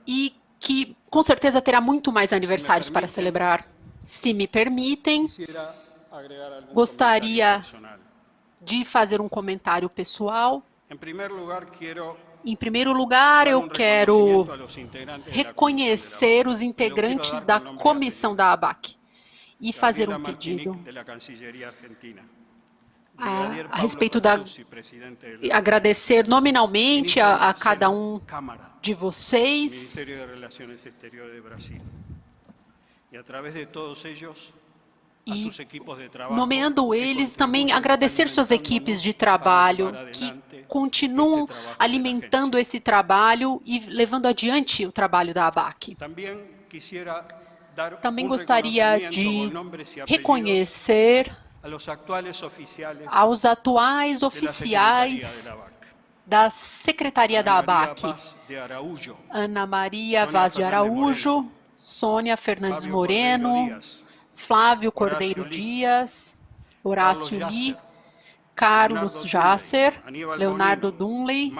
e que com certeza terá muito mais aniversários para celebrar. Se me permitem, gostaria de fazer um comentário pessoal. Em primeiro lugar, eu quero reconhecer os integrantes da comissão da ABAC e fazer um pedido. a, a respeito da... agradecer nominalmente a, a cada um de vocês. E, nomeando eles, também agradecer suas equipes de trabalho que continuam alimentando esse trabalho e levando adiante o trabalho da ABAC. Também gostaria de reconhecer aos atuais oficiais da Secretaria da ABAC, Ana Maria Vaz de Araújo, Sônia Fernandes Moreno, Flávio Cordeiro Dias, Horácio Li, Carlos Jasser, Leonardo Dunley,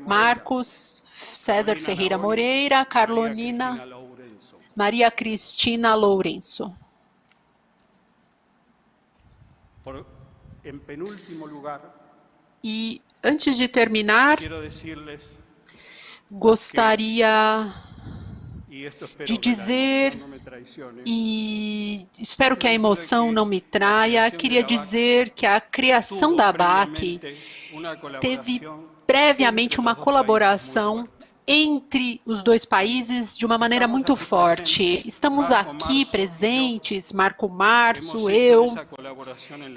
Marcos César Ferreira Moreira, Carolina Maria Cristina Lourenço. E antes de terminar, gostaria de dizer, e espero que a emoção não me traia, queria dizer que a criação da ABAC teve previamente uma colaboração entre os dois países de uma maneira muito forte. Estamos aqui presentes, Marco Março, eu,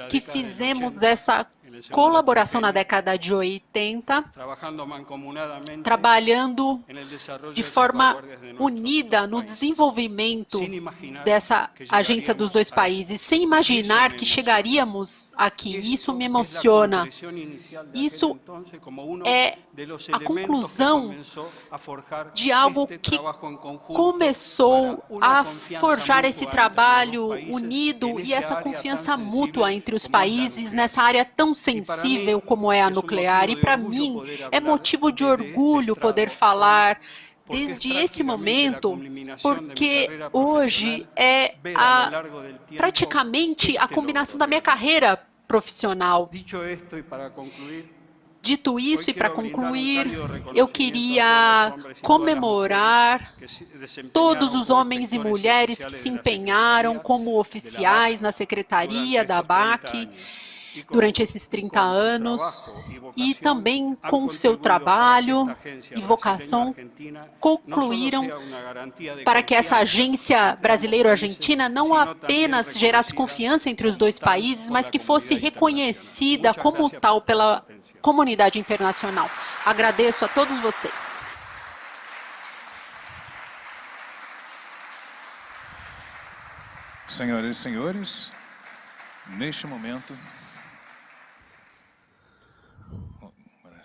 que fizemos essa colaboração na década de 80, trabalhando de forma unida no desenvolvimento dessa agência dos dois países, sem imaginar que chegaríamos aqui. Isso me emociona. Isso é a conclusão de algo que começou a forjar esse trabalho unido e essa confiança mútua entre os países nessa área tão sensível como é a nuclear. E para mim é motivo de orgulho poder falar desde esse momento, porque hoje é a, praticamente a combinação da minha carreira profissional. Dito isso, e para concluir, eu queria comemorar todos os homens e mulheres que se empenharam como oficiais na secretaria da ABAC durante esses 30 anos e também com seu trabalho e vocação concluíram para que essa agência brasileiro-argentina não apenas gerasse confiança entre os dois países, mas que fosse reconhecida como tal pela comunidade internacional. Agradeço a todos vocês. Senhoras e senhores, neste momento,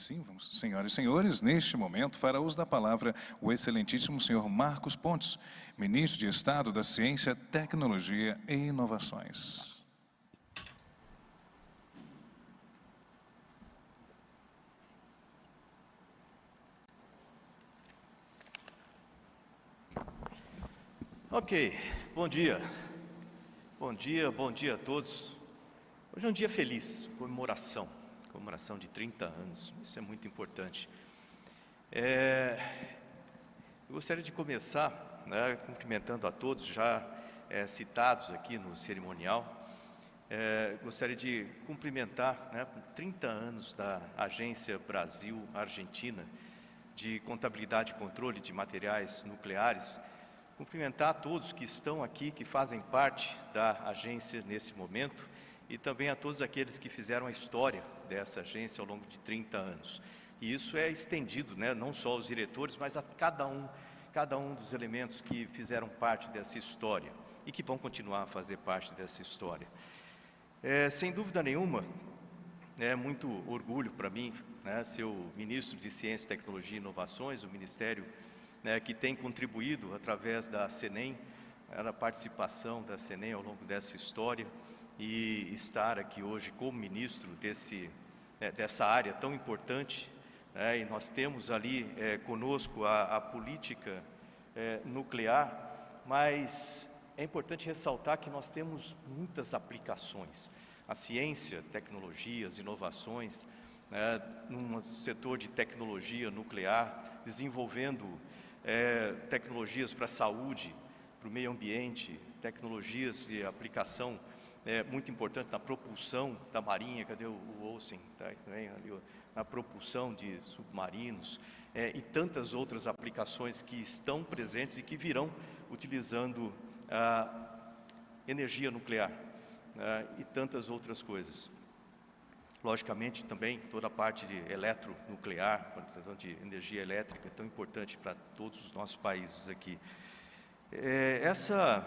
Sim, vamos. Senhoras e senhores, neste momento fará uso da palavra o excelentíssimo senhor Marcos Pontes, ministro de Estado da Ciência, Tecnologia e Inovações. Ok, bom dia. Bom dia, bom dia a todos. Hoje é um dia feliz, comemoração comemoração de 30 anos, isso é muito importante. É, gostaria de começar né, cumprimentando a todos já é, citados aqui no cerimonial. É, gostaria de cumprimentar, né, 30 anos da Agência Brasil-Argentina de Contabilidade e Controle de Materiais Nucleares, cumprimentar a todos que estão aqui, que fazem parte da agência nesse momento, e também a todos aqueles que fizeram a história dessa agência ao longo de 30 anos. E isso é estendido, né, não só aos diretores, mas a cada um, cada um dos elementos que fizeram parte dessa história e que vão continuar a fazer parte dessa história. É, sem dúvida nenhuma, é muito orgulho para mim né, ser o ministro de Ciência, Tecnologia e Inovações, o ministério né, que tem contribuído através da CENEM, a participação da CENEM ao longo dessa história e estar aqui hoje como ministro desse, é, dessa área tão importante. É, e nós temos ali é, conosco a, a política é, nuclear, mas é importante ressaltar que nós temos muitas aplicações. A ciência, tecnologias, inovações, né, num setor de tecnologia nuclear, desenvolvendo é, tecnologias para a saúde, para o meio ambiente, tecnologias de aplicação é, muito importante na propulsão da marinha, cadê o, o Olsen? Tá, ali, na propulsão de submarinos é, e tantas outras aplicações que estão presentes e que virão utilizando a energia nuclear né, e tantas outras coisas. Logicamente, também toda a parte de eletronuclear, questão de energia elétrica, é tão importante para todos os nossos países aqui. É, essa,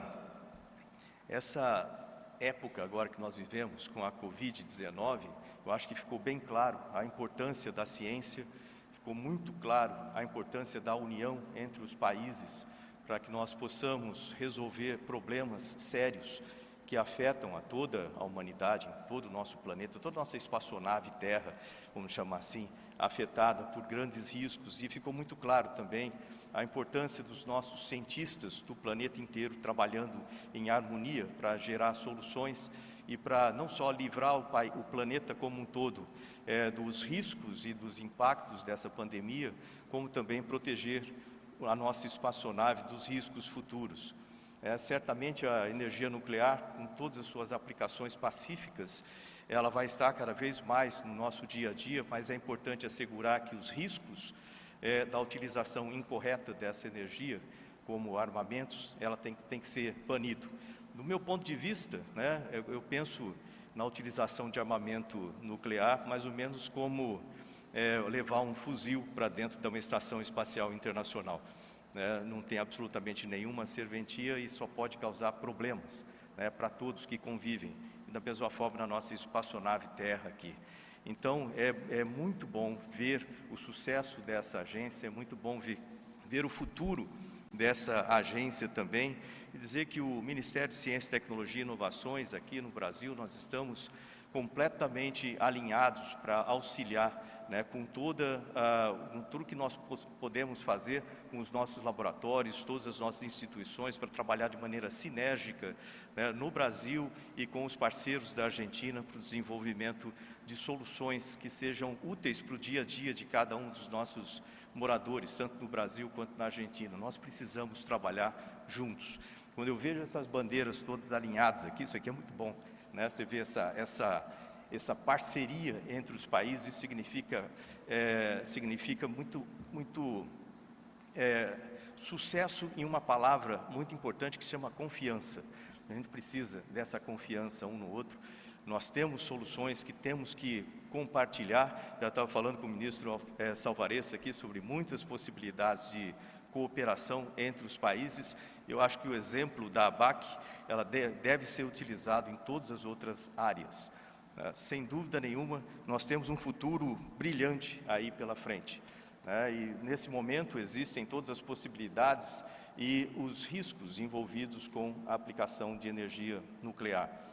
essa época agora que nós vivemos com a Covid-19, eu acho que ficou bem claro a importância da ciência, ficou muito claro a importância da união entre os países para que nós possamos resolver problemas sérios que afetam a toda a humanidade, todo o nosso planeta, toda a nossa espaçonave Terra, vamos chamar assim, afetada por grandes riscos. E ficou muito claro também a importância dos nossos cientistas do planeta inteiro trabalhando em harmonia para gerar soluções e para não só livrar o, pai, o planeta como um todo é, dos riscos e dos impactos dessa pandemia, como também proteger a nossa espaçonave dos riscos futuros. É, certamente a energia nuclear, com todas as suas aplicações pacíficas, ela vai estar cada vez mais no nosso dia a dia, mas é importante assegurar que os riscos é, da utilização incorreta dessa energia, como armamentos, ela tem, tem que ser banido. Do meu ponto de vista, né, eu, eu penso na utilização de armamento nuclear mais ou menos como é, levar um fuzil para dentro de uma estação espacial internacional. Né, não tem absolutamente nenhuma serventia e só pode causar problemas né, para todos que convivem. E da mesma forma na nossa espaçonave Terra aqui. Então, é, é muito bom ver o sucesso dessa agência, é muito bom ver, ver o futuro dessa agência também. E dizer que o Ministério de Ciência, Tecnologia e Inovações aqui no Brasil, nós estamos completamente alinhados para auxiliar né, com toda, uh, com tudo que nós podemos fazer com os nossos laboratórios, todas as nossas instituições para trabalhar de maneira sinérgica né, no Brasil e com os parceiros da Argentina para o desenvolvimento de soluções que sejam úteis para o dia a dia de cada um dos nossos moradores, tanto no Brasil quanto na Argentina. Nós precisamos trabalhar juntos. Quando eu vejo essas bandeiras todas alinhadas aqui, isso aqui é muito bom, né? Você vê essa, essa, essa parceria entre os países significa, é, significa muito, muito é, sucesso em uma palavra muito importante que se chama confiança. A gente precisa dessa confiança um no outro nós temos soluções que temos que compartilhar. Já estava falando com o ministro é, aqui sobre muitas possibilidades de cooperação entre os países. Eu acho que o exemplo da ABAC ela deve ser utilizado em todas as outras áreas. É, sem dúvida nenhuma, nós temos um futuro brilhante aí pela frente. Né? E nesse momento existem todas as possibilidades e os riscos envolvidos com a aplicação de energia nuclear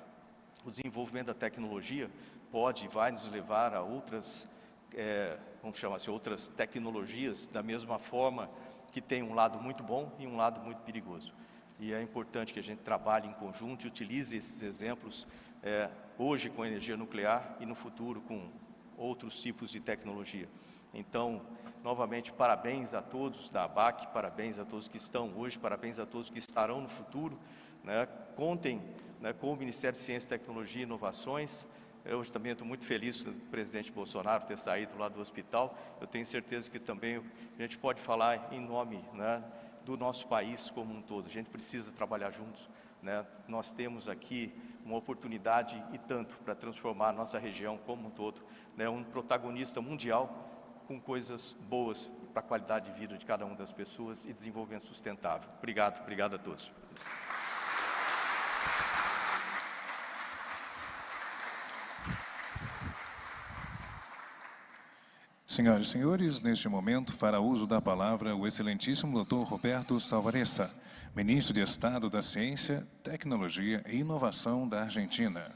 o desenvolvimento da tecnologia pode e vai nos levar a outras, é, vamos chamar assim, outras tecnologias, da mesma forma que tem um lado muito bom e um lado muito perigoso. E é importante que a gente trabalhe em conjunto e utilize esses exemplos é, hoje com energia nuclear e no futuro com outros tipos de tecnologia. Então, novamente, parabéns a todos da ABAC, parabéns a todos que estão hoje, parabéns a todos que estarão no futuro. Né? Contem né, com o Ministério de Ciência, Tecnologia e Inovações. Eu também estou muito feliz com o presidente Bolsonaro ter saído lá do hospital. Eu tenho certeza que também a gente pode falar em nome né, do nosso país como um todo. A gente precisa trabalhar juntos. Né? Nós temos aqui uma oportunidade e tanto para transformar a nossa região como um todo, né? um protagonista mundial com coisas boas para a qualidade de vida de cada uma das pessoas e desenvolvimento sustentável. Obrigado, obrigado a todos. Senhoras e senhores, neste momento fará uso da palavra o excelentíssimo Dr. Roberto Salvaressa, Ministro de Estado da Ciência, Tecnologia e Inovação da Argentina.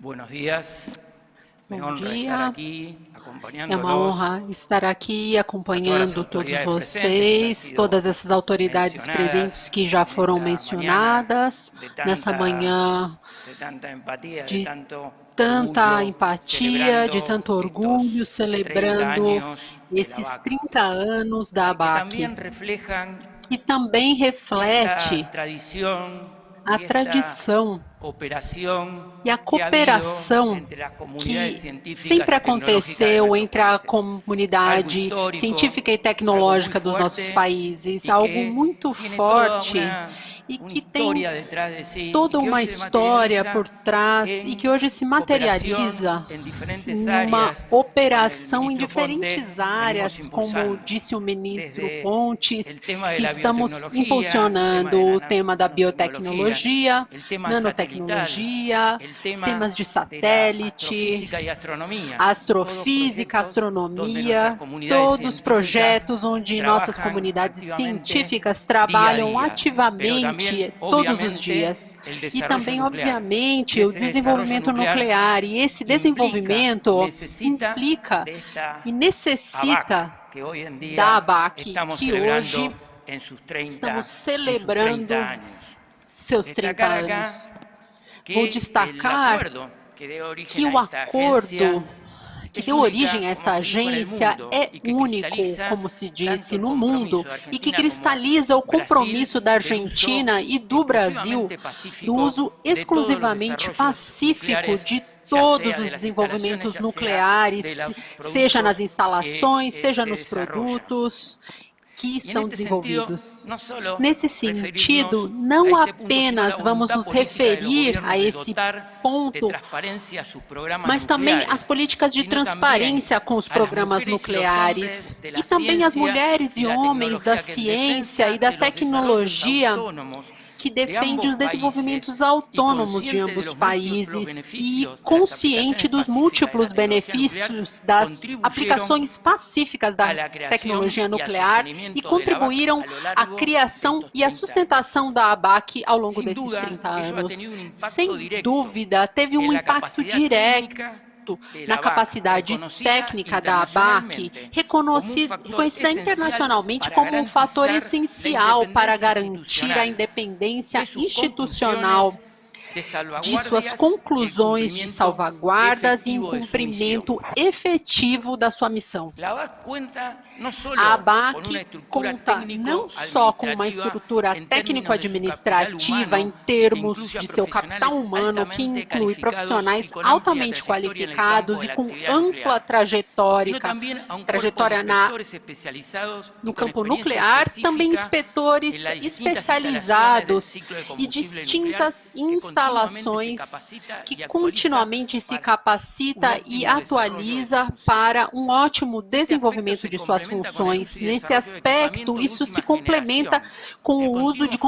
Buenos días. Bom dia. É uma honra estar aqui acompanhando todos vocês, todas essas autoridades presentes que já foram mencionadas nessa manhã de tanta empatia, de tanto orgulho, celebrando esses 30 anos da ABAC, que também reflete a tradição e a cooperação que sempre aconteceu entre a comunidade científica e tecnológica dos nossos países, algo muito forte e que tem toda uma história por trás e que hoje se materializa numa operação em diferentes áreas, como disse o ministro Pontes, que estamos impulsionando o tema da biotecnologia, nanotecnologia, temas de satélite, astrofísica, astronomia, todos projetos onde nossas comunidades científicas trabalham ativamente todos os dias. E também, obviamente, o desenvolvimento nuclear. E esse desenvolvimento implica e necessita da ABAC, que hoje estamos celebrando seus 30 anos. Vou destacar que o acordo que deu origem a esta agência é único, como se disse, no mundo e que cristaliza o compromisso da Argentina e do Brasil do uso exclusivamente pacífico de todos os desenvolvimentos nucleares, seja nas instalações, seja nos produtos, que são desenvolvidos. Nesse sentido, não apenas vamos nos referir a esse ponto, mas também as políticas de transparência com os programas nucleares e também as mulheres e homens da ciência e da tecnologia que defende os desenvolvimentos autônomos de ambos países e consciente dos múltiplos benefícios das aplicações pacíficas da tecnologia nuclear e contribuíram à criação e à sustentação da ABAC ao longo desses 30 anos. Sem dúvida, teve um impacto direto na capacidade técnica da ABAC, reconhecida internacionalmente como um fator essencial para garantir a independência institucional de suas conclusões de salvaguardas e em cumprimento efetivo da sua missão. A ABAC conta não só com uma estrutura técnico-administrativa em termos de seu capital humano, que inclui profissionais altamente qualificados e com ampla trajetória, trajetória na, no campo nuclear, também inspetores especializados e distintas instalações que continuamente se capacita e atualiza para um ótimo desenvolvimento de suas funções. Nesse aspecto, isso se complementa com o uso de,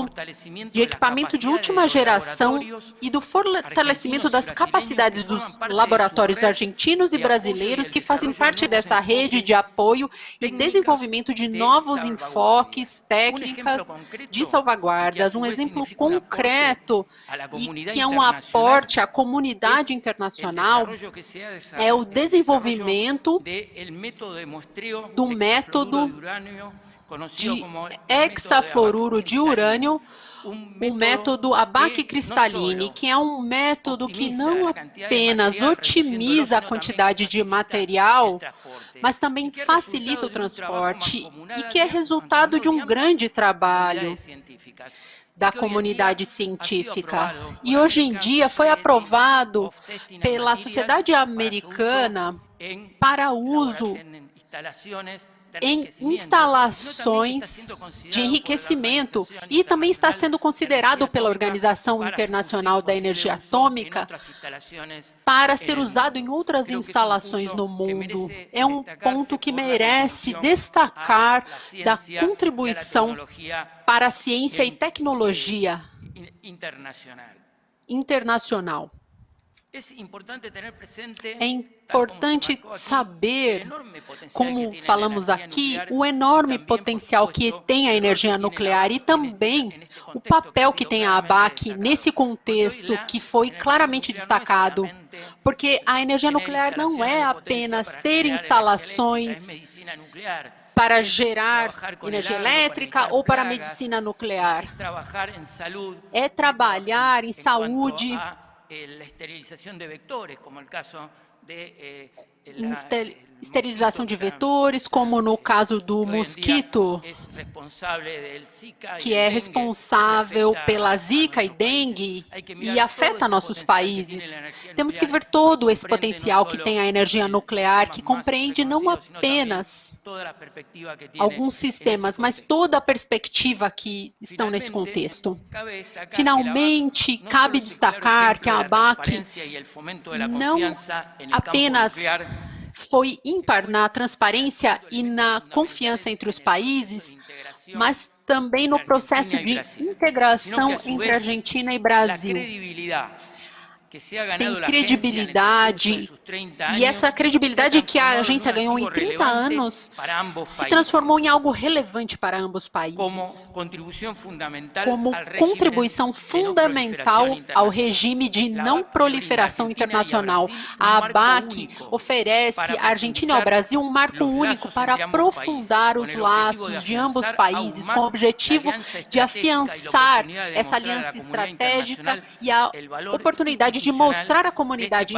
de equipamento de última geração e do fortalecimento das capacidades dos laboratórios argentinos e brasileiros que fazem parte dessa rede de apoio e desenvolvimento de novos enfoques, técnicas de salvaguardas. Um exemplo concreto e que é um aporte à comunidade internacional é o desenvolvimento do método de hexafluoruro de urânio, o método Abac-Cristalline, que é um método que não apenas otimiza a quantidade de material, mas também facilita o transporte e que é resultado de um grande trabalho da comunidade científica. E hoje em dia foi aprovado pela sociedade americana para uso em instalações de enriquecimento e também está sendo considerado pela Organização Internacional da Energia Atômica para ser usado em outras instalações no mundo. É um ponto que merece destacar da contribuição para a ciência e tecnologia internacional. É importante saber, como falamos aqui, o enorme potencial que tem a energia nuclear e também o papel que tem a ABAC nesse contexto que foi claramente destacado, porque a energia nuclear não é apenas ter instalações para gerar energia elétrica ou para a medicina nuclear. É trabalhar em saúde, la esterilización de vectores, como el caso de eh, la, esterilização de vetores, como no caso do mosquito, que é responsável pela zika e dengue e afeta nossos países. Temos que ver todo esse potencial que tem a energia nuclear, que compreende não apenas alguns sistemas, mas toda a perspectiva que estão nesse contexto. Finalmente, cabe destacar que a ABAC não apenas foi ímpar na transparência e na confiança entre os países, mas também no processo de integração entre Argentina e Brasil tem credibilidade, e essa credibilidade que a agência ganhou em 30 anos se transformou em algo relevante para ambos os países, como contribuição fundamental ao regime de não proliferação internacional. A ABAC oferece à Argentina e ao Brasil um marco único para aprofundar os laços de ambos os países, com o objetivo de afiançar essa aliança estratégica e a oportunidade de mostrar à comunidade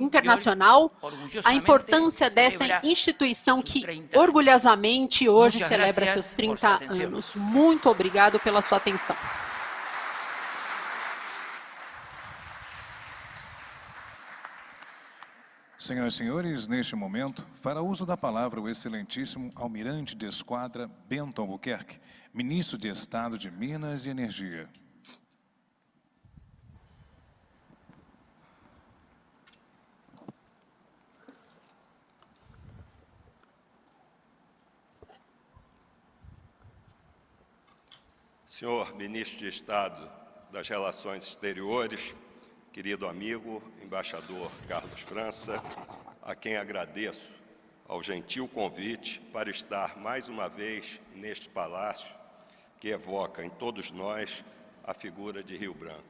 internacional a importância dessa instituição que orgulhosamente hoje celebra seus 30 anos. Muito obrigado pela sua atenção. Senhoras e senhores, neste momento, fará uso da palavra o excelentíssimo almirante de esquadra Bento Albuquerque, ministro de Estado de Minas e Energia. Senhor Ministro de Estado das Relações Exteriores, querido amigo, embaixador Carlos França, a quem agradeço ao gentil convite para estar mais uma vez neste palácio que evoca em todos nós a figura de Rio Branco.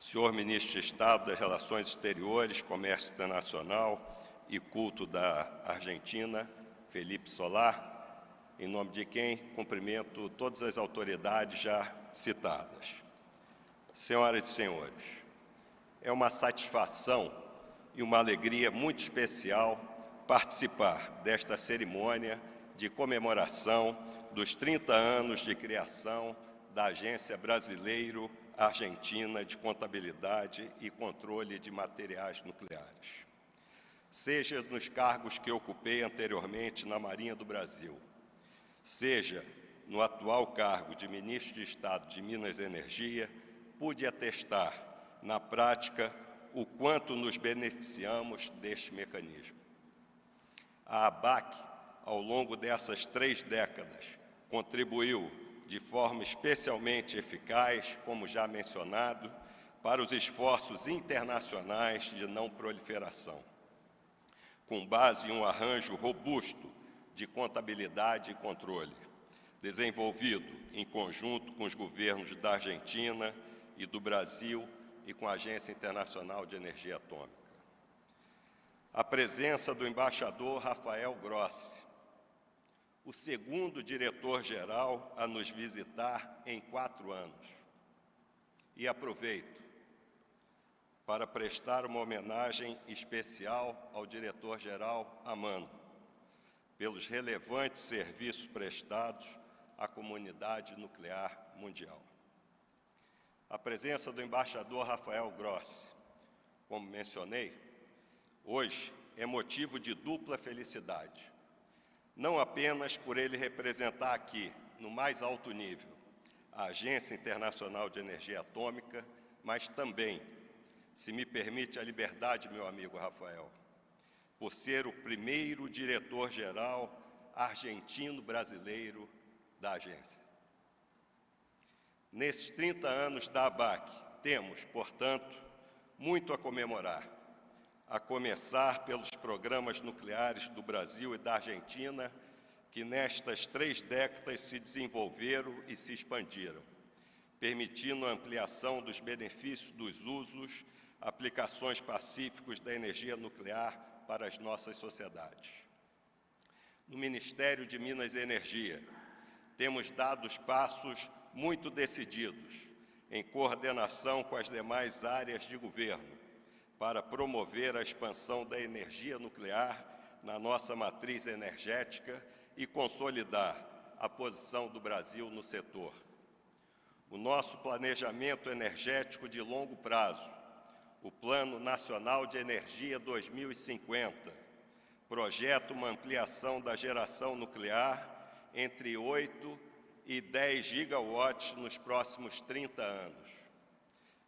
Senhor Ministro de Estado das Relações Exteriores, Comércio Internacional e Culto da Argentina, Felipe Solar, em nome de quem cumprimento todas as autoridades já citadas. Senhoras e senhores, é uma satisfação e uma alegria muito especial participar desta cerimônia de comemoração dos 30 anos de criação da Agência Brasileiro-Argentina de Contabilidade e Controle de Materiais Nucleares. Seja nos cargos que ocupei anteriormente na Marinha do Brasil, seja no atual cargo de Ministro de Estado de Minas e Energia, pude atestar, na prática, o quanto nos beneficiamos deste mecanismo. A ABAC, ao longo dessas três décadas, contribuiu de forma especialmente eficaz, como já mencionado, para os esforços internacionais de não proliferação, com base em um arranjo robusto de contabilidade e controle, desenvolvido em conjunto com os governos da Argentina e do Brasil e com a Agência Internacional de Energia Atômica. A presença do embaixador Rafael Grossi, o segundo diretor-geral a nos visitar em quatro anos. E aproveito para prestar uma homenagem especial ao diretor-geral Amando, pelos relevantes serviços prestados à comunidade nuclear mundial. A presença do embaixador Rafael Grossi, como mencionei, hoje é motivo de dupla felicidade. Não apenas por ele representar aqui, no mais alto nível, a Agência Internacional de Energia Atômica, mas também, se me permite a liberdade, meu amigo Rafael, por ser o primeiro diretor-geral argentino-brasileiro da agência. Nesses 30 anos da ABAC, temos, portanto, muito a comemorar, a começar pelos programas nucleares do Brasil e da Argentina, que nestas três décadas se desenvolveram e se expandiram, permitindo a ampliação dos benefícios dos usos, aplicações pacíficos da energia nuclear para as nossas sociedades. No Ministério de Minas e Energia, temos dado passos muito decididos, em coordenação com as demais áreas de governo, para promover a expansão da energia nuclear na nossa matriz energética e consolidar a posição do Brasil no setor. O nosso planejamento energético de longo prazo, o Plano Nacional de Energia 2050, projeta uma ampliação da geração nuclear entre 8 e 10 gigawatts nos próximos 30 anos.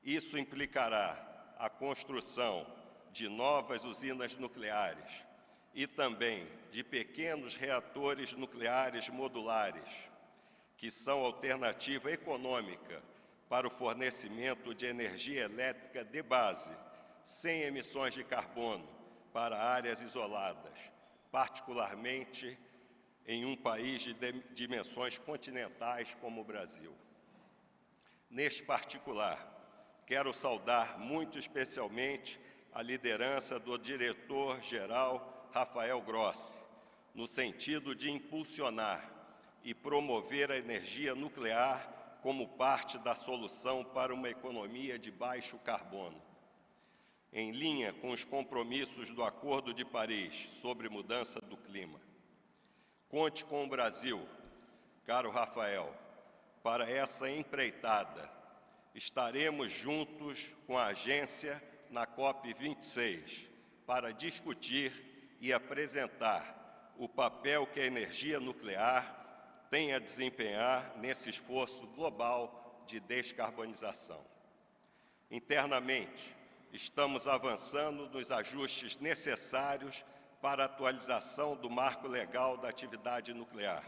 Isso implicará a construção de novas usinas nucleares e também de pequenos reatores nucleares modulares, que são alternativa econômica para o fornecimento de energia elétrica de base, sem emissões de carbono, para áreas isoladas, particularmente em um país de dimensões continentais como o Brasil. Neste particular, quero saudar muito especialmente a liderança do diretor-geral Rafael Grossi, no sentido de impulsionar e promover a energia nuclear como parte da solução para uma economia de baixo carbono. Em linha com os compromissos do Acordo de Paris sobre mudança do clima. Conte com o Brasil, caro Rafael, para essa empreitada. Estaremos juntos com a agência na COP26 para discutir e apresentar o papel que a energia nuclear tem a desempenhar nesse esforço global de descarbonização. Internamente, estamos avançando nos ajustes necessários para a atualização do marco legal da atividade nuclear,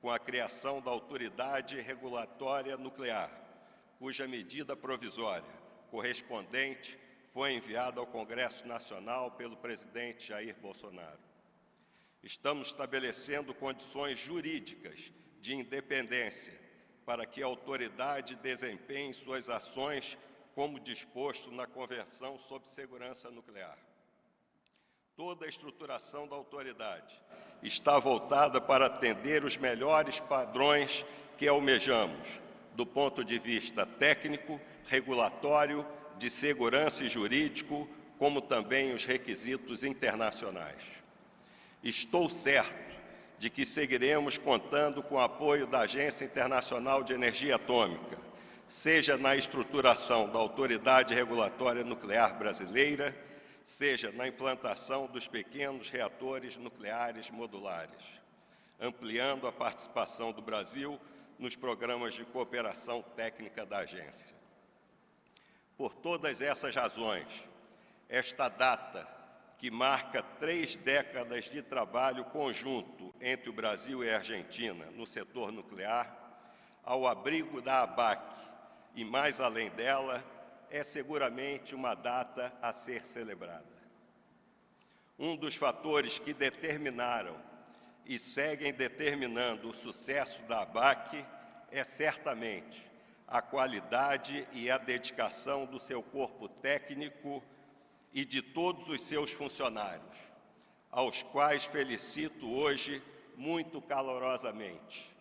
com a criação da Autoridade Regulatória Nuclear, cuja medida provisória correspondente foi enviada ao Congresso Nacional pelo presidente Jair Bolsonaro. Estamos estabelecendo condições jurídicas de independência para que a autoridade desempenhe suas ações como disposto na Convenção sobre Segurança Nuclear. Toda a estruturação da autoridade está voltada para atender os melhores padrões que almejamos, do ponto de vista técnico, regulatório, de segurança e jurídico, como também os requisitos internacionais. Estou certo de que seguiremos contando com o apoio da Agência Internacional de Energia Atômica, seja na estruturação da Autoridade Regulatória Nuclear Brasileira, seja na implantação dos pequenos reatores nucleares modulares, ampliando a participação do Brasil nos programas de cooperação técnica da agência. Por todas essas razões, esta data, que marca três décadas de trabalho conjunto entre o Brasil e a Argentina no setor nuclear, ao abrigo da ABAC e mais além dela, é seguramente uma data a ser celebrada. Um dos fatores que determinaram e seguem determinando o sucesso da ABAC é certamente a qualidade e a dedicação do seu corpo técnico e de todos os seus funcionários, aos quais felicito hoje muito calorosamente,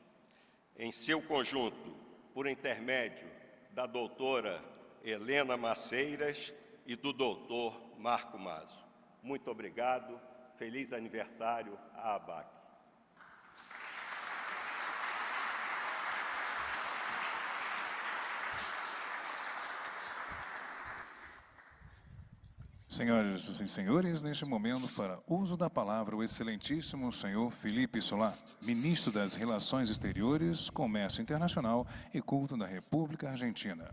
em seu conjunto, por intermédio da doutora Helena Maceiras e do doutor Marco Mazo. Muito obrigado, feliz aniversário à ABAC. Senhoras e senhores, neste momento, para uso da palavra, o excelentíssimo senhor Felipe Solá, ministro das Relações Exteriores, Comércio Internacional e Culto da República Argentina.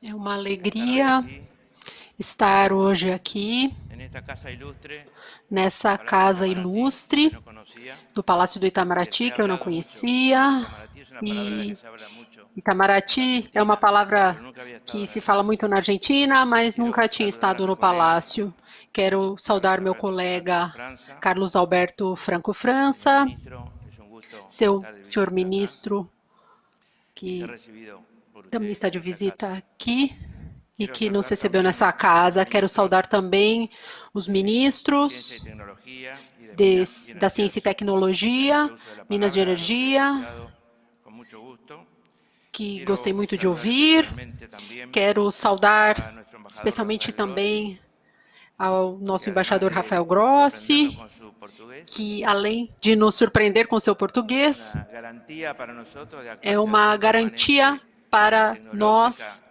É uma alegria estar hoje aqui nessa casa ilustre do Palácio do Itamaraty, que eu não conhecia. E Itamaraty é uma palavra que se fala muito na Argentina, mas nunca tinha estado no palácio. Quero saudar meu colega Carlos Alberto Franco França, seu senhor ministro, que também está de visita aqui e que nos recebeu nessa casa. Quero saudar também os ministros de, da Ciência e Tecnologia, Minas de Energia, que gostei muito de ouvir. Quero saudar especialmente também ao nosso embaixador Rafael Grossi, que além de nos surpreender com seu português, é uma garantia para nós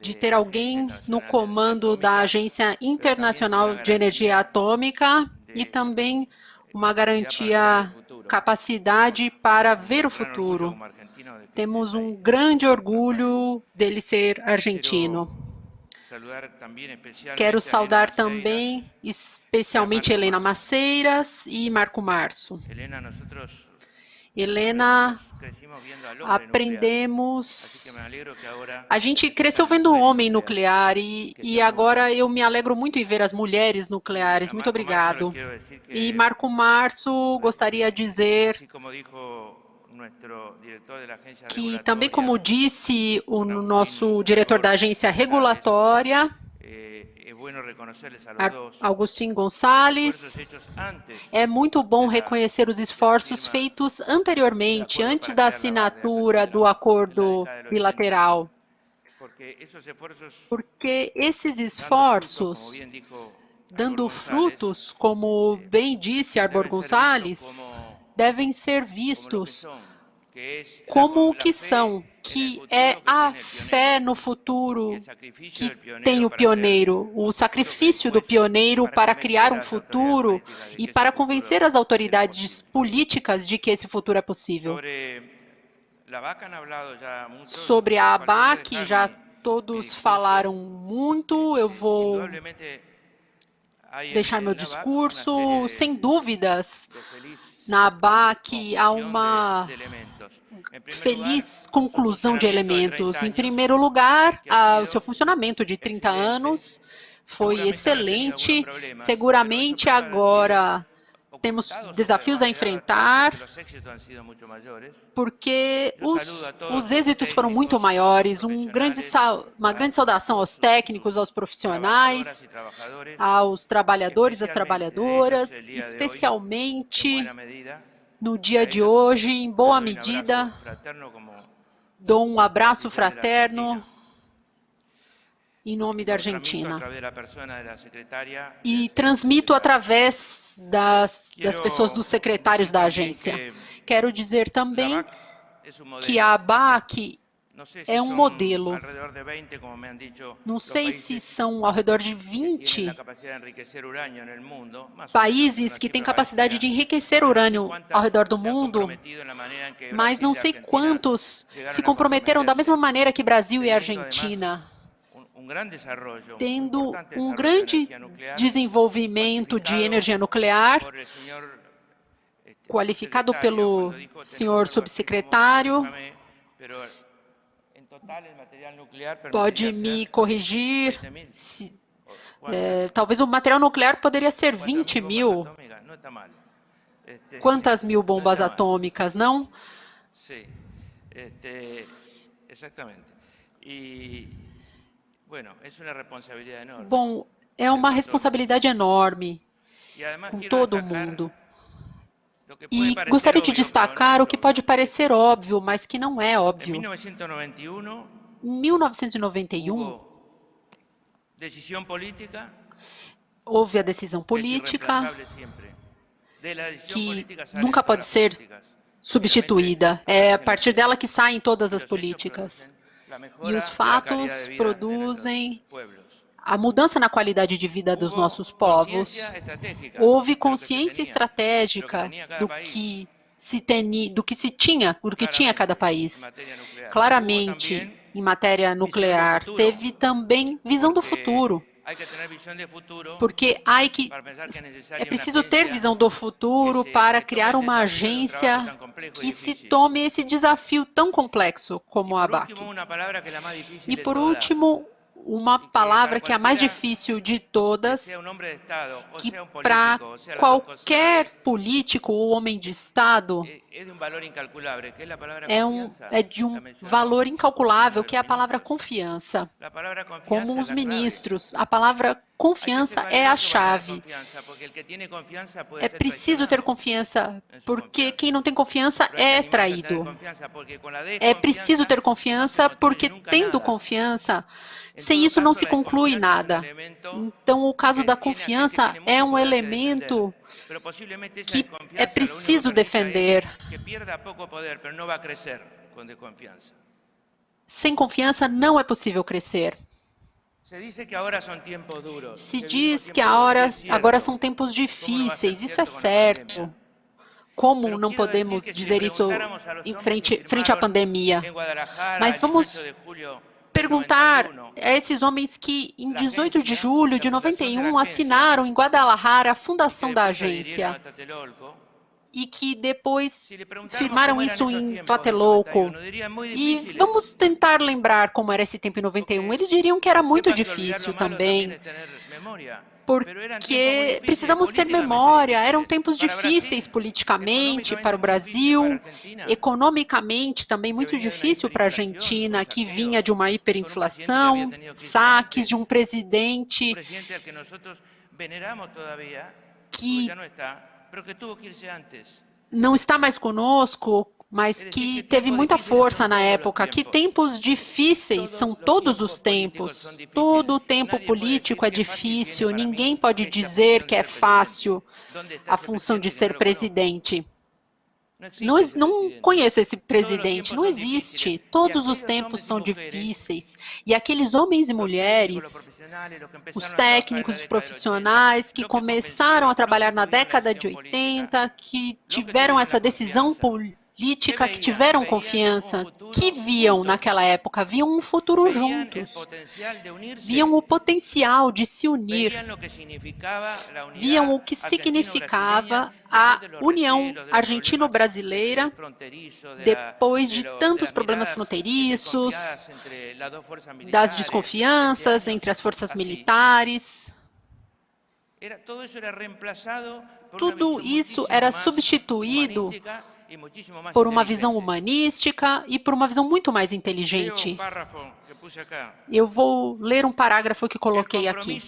de ter alguém no comando da Agência Internacional de Energia Atômica e também uma garantia, capacidade para ver o futuro. Temos um grande orgulho dele ser argentino. Quero saudar também, especialmente Helena Maceiras e Marco Março. Helena, aprendemos. A gente cresceu vendo o homem nuclear e, e agora eu me alegro muito em ver as mulheres nucleares. Muito obrigado. E Marco Março gostaria de dizer que também como disse o nosso diretor da agência regulatória, Agostinho Gonçalves, é muito bom reconhecer os esforços feitos anteriormente, antes da assinatura do acordo bilateral. Porque esses esforços, dando frutos, como bem disse Arbor Gonçalves, devem ser vistos como o que são, que é a fé no futuro que tem o pioneiro, o sacrifício do pioneiro para criar um futuro e para convencer as autoridades políticas de que esse futuro é possível. Sobre a ABAC, já todos falaram muito, eu vou deixar meu discurso, sem dúvidas, na ABAC há uma feliz conclusão de elementos. Em primeiro lugar, a, o seu funcionamento de 30 anos foi excelente. Seguramente agora temos desafios a enfrentar, porque os, os êxitos foram muito maiores. Um grande, uma grande saudação aos técnicos, aos profissionais, aos trabalhadores, às trabalhadoras, especialmente no dia de hoje, em boa medida, dou um abraço fraterno em nome da Argentina. e transmito através das, das pessoas, dos secretários da agência. Quero dizer também que a ABAC é um modelo. Não sei se são ao redor de 20 países que têm capacidade de enriquecer urânio ao redor do mundo, mas não sei quantos se comprometeram da mesma maneira que Brasil e Argentina tendo um grande desenvolvimento de energia nuclear, qualificado pelo senhor subsecretário, pode me corrigir, se, é, talvez o material nuclear poderia ser 20 mil. Quantas mil bombas atômicas, não? Este, exactamente. E. Bom, é uma responsabilidade enorme com todo mundo. E gostaria de destacar o que pode parecer óbvio, mas que não é óbvio. Em 1991, houve a decisão política que nunca pode ser substituída. É a partir dela que saem todas as políticas. E os fatos produzem a mudança na qualidade de vida dos nossos povos. Houve consciência estratégica do que se, teni, do que se tinha, do que tinha cada país. Claramente, em matéria nuclear, teve também visão do futuro. Porque há que, é preciso ter visão do futuro para criar uma agência que se tome esse desafio tão complexo como a ABAC. E por último, uma palavra que é a mais difícil de todas, que para qualquer político ou homem de Estado é, um, é de um valor incalculável, que é a palavra confiança. Como os ministros, a palavra confiança é a chave. É preciso ter confiança, porque quem não tem confiança é traído. É preciso ter confiança, porque tendo confiança, sem isso não se conclui nada. Então, o caso da confiança é um elemento que é preciso defender. Sem confiança não é possível crescer. Se diz que agora, agora são tempos difíceis, isso é certo. Como não podemos dizer isso em frente, frente à pandemia? Mas vamos perguntar a esses homens que, em 18 de julho de 91, assinaram em Guadalajara a fundação da agência. E que depois firmaram isso em Tlatelolco. E vamos tentar lembrar como era esse tempo em 91. Eles diriam que era muito difícil também, porque precisamos ter memória. Eram tempos difíceis politicamente para o Brasil, economicamente também muito difícil para a Argentina, que vinha de uma hiperinflação, saques de um presidente que não está mais conosco, mas que teve muita força na época. Que tempos difíceis são todos os tempos. Todo o tempo político é difícil. Ninguém pode dizer que é fácil a função de ser presidente. Não, não conheço esse presidente, não existe. Todos os tempos são difíceis. E aqueles homens e mulheres, os técnicos, os profissionais que começaram a trabalhar na década de 80, que tiveram essa decisão política, política que tiveram confiança, que viam naquela época, viam um futuro juntos, viam o potencial de se unir, viam o que significava a união argentino-brasileira depois de tantos problemas fronteiriços, das desconfianças entre as forças militares. Tudo isso era substituído por uma visão humanística e por uma visão muito mais inteligente. Eu vou ler um parágrafo que coloquei aqui.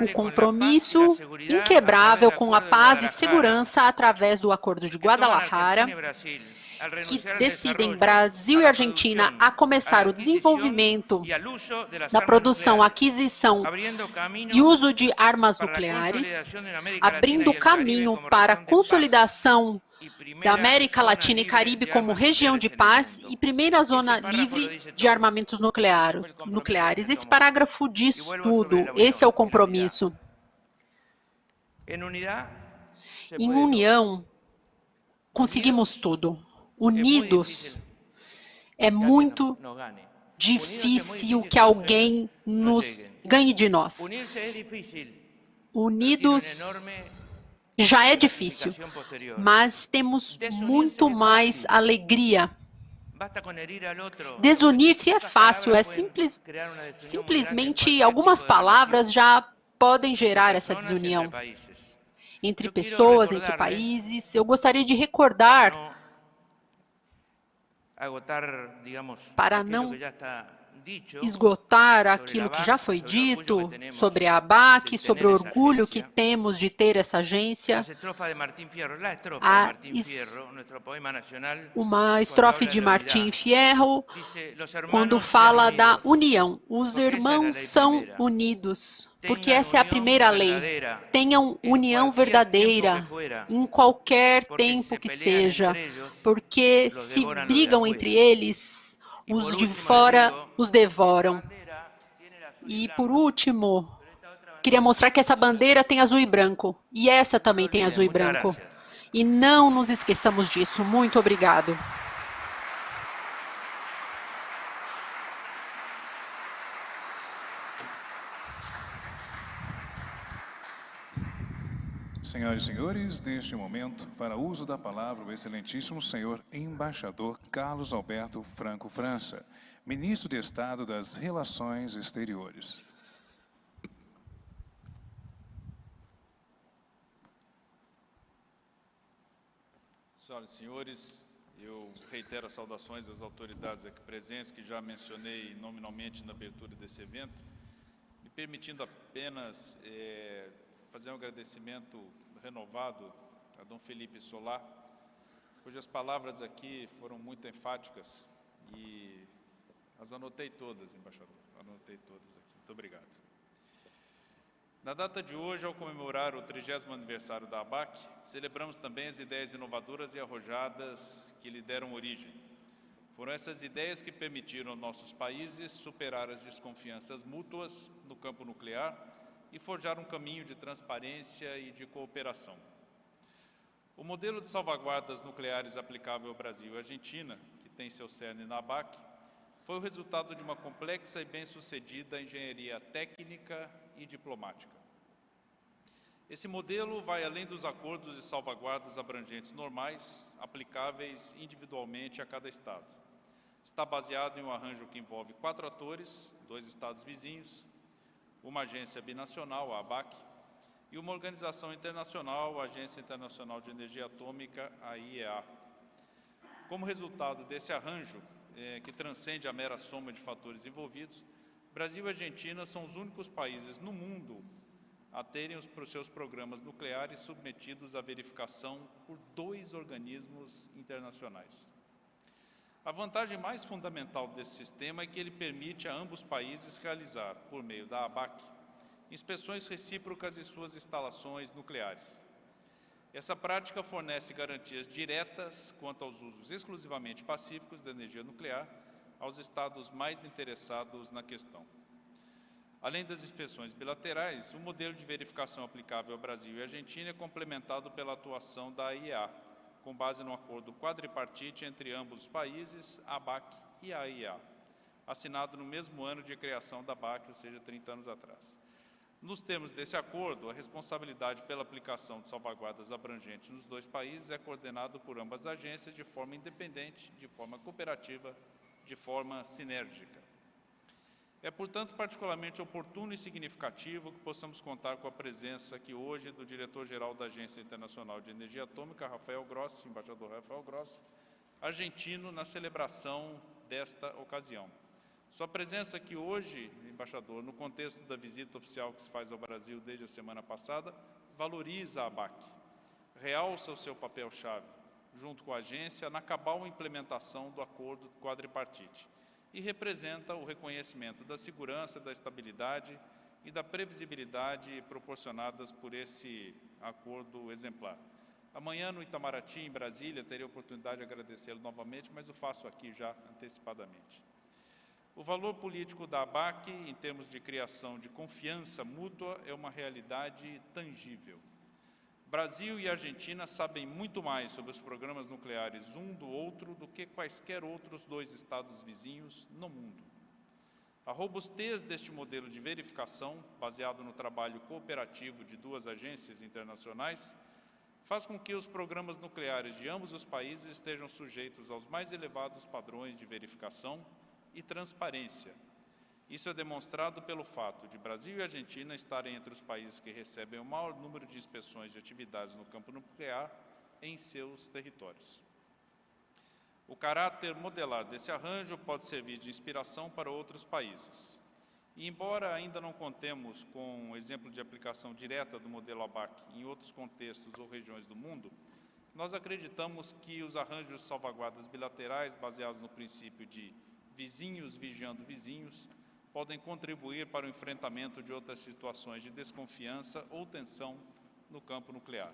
O compromisso inquebrável com a paz e segurança através do Acordo de Guadalajara que decidem Brasil e Argentina a começar o desenvolvimento da produção, aquisição e uso de armas nucleares, abrindo caminho para a consolidação da América Latina e Caribe como região de paz e primeira zona livre de armamentos nucleares. nucleares. Esse parágrafo diz tudo, esse é o compromisso. Em união, conseguimos tudo unidos, é muito difícil que alguém nos ganhe de nós. Unidos já é difícil, mas temos muito mais alegria. Desunir-se é fácil, é simples, simplesmente algumas palavras já podem gerar essa desunião entre pessoas, entre países. Eu gostaria de recordar para não esgotar aquilo que já foi dito sobre a ABAC, sobre o orgulho que temos de ter essa agência, a uma estrofe de Martim Fierro, quando fala da união. Os irmãos são unidos, porque essa é a primeira lei. Tenham união verdadeira em qualquer tempo que seja, porque se brigam entre eles, os de fora os devoram. E por último, queria mostrar que essa bandeira tem azul e branco. E essa também tem azul e branco. E não nos esqueçamos disso. Muito obrigado. Senhoras e senhores, neste momento, para uso da palavra, o excelentíssimo senhor embaixador Carlos Alberto Franco França, ministro de Estado das Relações Exteriores. Senhoras e senhores, eu reitero as saudações às autoridades aqui presentes, que já mencionei nominalmente na abertura desse evento, me permitindo apenas é, fazer um agradecimento renovado a Dom Felipe Solar, cujas palavras aqui foram muito enfáticas e as anotei todas, embaixador, anotei todas aqui. Muito obrigado. Na data de hoje, ao comemorar o 30 aniversário da ABAC, celebramos também as ideias inovadoras e arrojadas que lhe deram origem. Foram essas ideias que permitiram aos nossos países superar as desconfianças mútuas no campo nuclear e forjar um caminho de transparência e de cooperação. O modelo de salvaguardas nucleares aplicável ao Brasil e Argentina, que tem seu cerne na ABAC, foi o resultado de uma complexa e bem-sucedida engenharia técnica e diplomática. Esse modelo vai além dos acordos de salvaguardas abrangentes normais, aplicáveis individualmente a cada Estado. Está baseado em um arranjo que envolve quatro atores, dois Estados vizinhos, uma agência binacional, a ABAC, e uma organização internacional, a Agência Internacional de Energia Atômica, a IEA. Como resultado desse arranjo, é, que transcende a mera soma de fatores envolvidos, Brasil e Argentina são os únicos países no mundo a terem os seus programas nucleares submetidos à verificação por dois organismos internacionais. A vantagem mais fundamental desse sistema é que ele permite a ambos países realizar, por meio da ABAC, inspeções recíprocas em suas instalações nucleares. Essa prática fornece garantias diretas quanto aos usos exclusivamente pacíficos da energia nuclear aos Estados mais interessados na questão. Além das inspeções bilaterais, o modelo de verificação aplicável ao Brasil e Argentina é complementado pela atuação da IEA, com base no acordo quadripartite entre ambos os países, a ABAC e a AIA, assinado no mesmo ano de criação da ABAC, ou seja, 30 anos atrás. Nos termos desse acordo, a responsabilidade pela aplicação de salvaguardas abrangentes nos dois países é coordenado por ambas as agências de forma independente, de forma cooperativa, de forma sinérgica. É, portanto, particularmente oportuno e significativo que possamos contar com a presença aqui hoje do diretor-geral da Agência Internacional de Energia Atômica, Rafael Grossi, embaixador Rafael Grossi, argentino, na celebração desta ocasião. Sua presença aqui hoje, embaixador, no contexto da visita oficial que se faz ao Brasil desde a semana passada, valoriza a ABAC, realça o seu papel-chave, junto com a agência, na cabal implementação do acordo quadripartite e representa o reconhecimento da segurança, da estabilidade e da previsibilidade proporcionadas por esse acordo exemplar. Amanhã, no Itamaraty, em Brasília, terei a oportunidade de agradecê-lo novamente, mas o faço aqui já antecipadamente. O valor político da ABAC, em termos de criação de confiança mútua, é uma realidade tangível. Brasil e Argentina sabem muito mais sobre os programas nucleares um do outro do que quaisquer outros dois estados vizinhos no mundo. A robustez deste modelo de verificação, baseado no trabalho cooperativo de duas agências internacionais, faz com que os programas nucleares de ambos os países estejam sujeitos aos mais elevados padrões de verificação e transparência, isso é demonstrado pelo fato de Brasil e Argentina estarem entre os países que recebem o maior número de inspeções de atividades no campo nuclear em seus territórios. O caráter modelar desse arranjo pode servir de inspiração para outros países. E, embora ainda não contemos com um exemplo de aplicação direta do modelo ABAC em outros contextos ou regiões do mundo, nós acreditamos que os arranjos salvaguardas bilaterais, baseados no princípio de vizinhos vigiando vizinhos, podem contribuir para o enfrentamento de outras situações de desconfiança ou tensão no campo nuclear.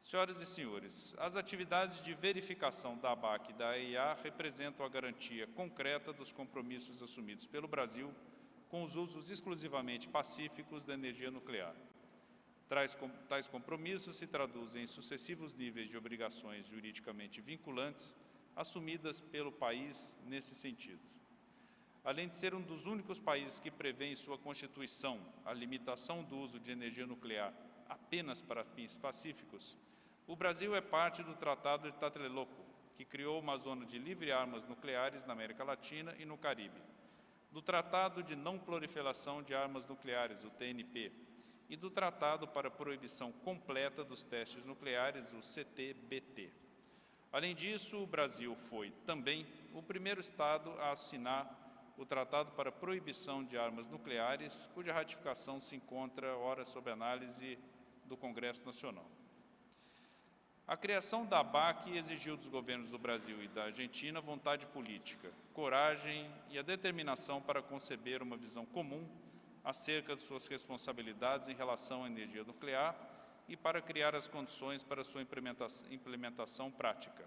Senhoras e senhores, as atividades de verificação da ABAC e da AIA representam a garantia concreta dos compromissos assumidos pelo Brasil com os usos exclusivamente pacíficos da energia nuclear. Tais compromissos se traduzem em sucessivos níveis de obrigações juridicamente vinculantes assumidas pelo país nesse sentido. Além de ser um dos únicos países que prevê em sua Constituição a limitação do uso de energia nuclear apenas para fins pacíficos, o Brasil é parte do Tratado de Tlatelolco, que criou uma zona de livre armas nucleares na América Latina e no Caribe, do Tratado de Não Proliferação de Armas Nucleares, o TNP, e do Tratado para a Proibição Completa dos Testes Nucleares, o CTBT. Além disso, o Brasil foi também o primeiro Estado a assinar o Tratado para a Proibição de Armas Nucleares, cuja ratificação se encontra, ora, sob análise do Congresso Nacional. A criação da ABAC exigiu dos governos do Brasil e da Argentina vontade política, coragem e a determinação para conceber uma visão comum acerca de suas responsabilidades em relação à energia nuclear e para criar as condições para sua implementação, implementação prática.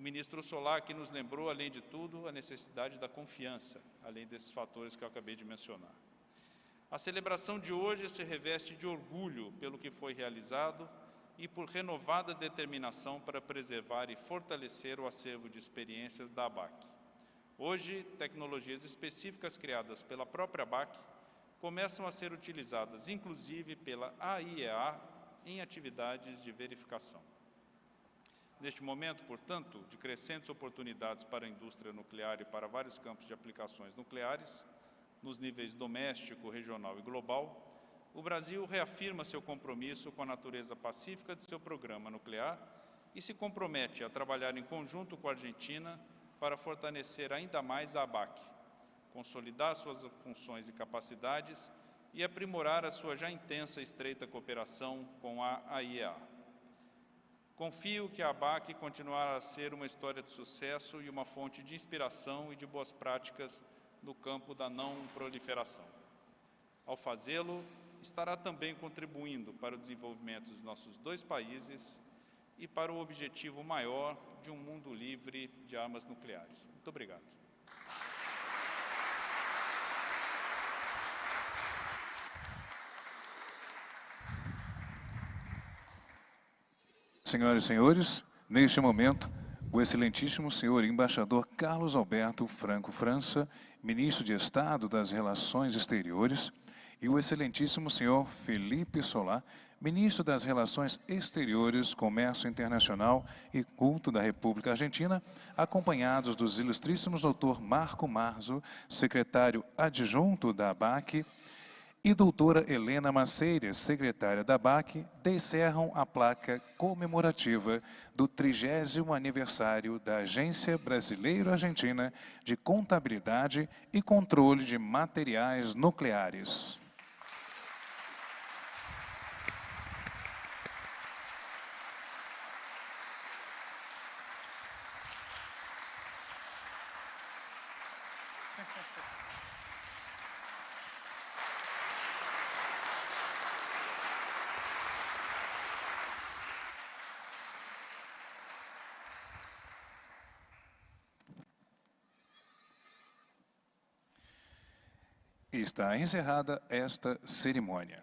O ministro Solar que nos lembrou, além de tudo, a necessidade da confiança, além desses fatores que eu acabei de mencionar. A celebração de hoje se reveste de orgulho pelo que foi realizado e por renovada determinação para preservar e fortalecer o acervo de experiências da ABAC. Hoje, tecnologias específicas criadas pela própria ABAC começam a ser utilizadas, inclusive pela AIEA, em atividades de verificação. Neste momento, portanto, de crescentes oportunidades para a indústria nuclear e para vários campos de aplicações nucleares, nos níveis doméstico, regional e global, o Brasil reafirma seu compromisso com a natureza pacífica de seu programa nuclear e se compromete a trabalhar em conjunto com a Argentina para fortalecer ainda mais a ABAC, consolidar suas funções e capacidades e aprimorar a sua já intensa e estreita cooperação com a AIEA. Confio que a ABAC continuará a ser uma história de sucesso e uma fonte de inspiração e de boas práticas no campo da não proliferação. Ao fazê-lo, estará também contribuindo para o desenvolvimento dos nossos dois países e para o objetivo maior de um mundo livre de armas nucleares. Muito obrigado. Senhoras e senhores, neste momento, o excelentíssimo senhor embaixador Carlos Alberto Franco França, ministro de Estado das Relações Exteriores, e o excelentíssimo senhor Felipe Solá, ministro das Relações Exteriores, Comércio Internacional e Culto da República Argentina, acompanhados dos ilustríssimos doutor Marco Marzo, secretário adjunto da ABAC, e doutora Helena Maceiras, secretária da BAC, descerram a placa comemorativa do 30 aniversário da Agência Brasileiro-Argentina de Contabilidade e Controle de Materiais Nucleares. Está encerrada esta cerimônia.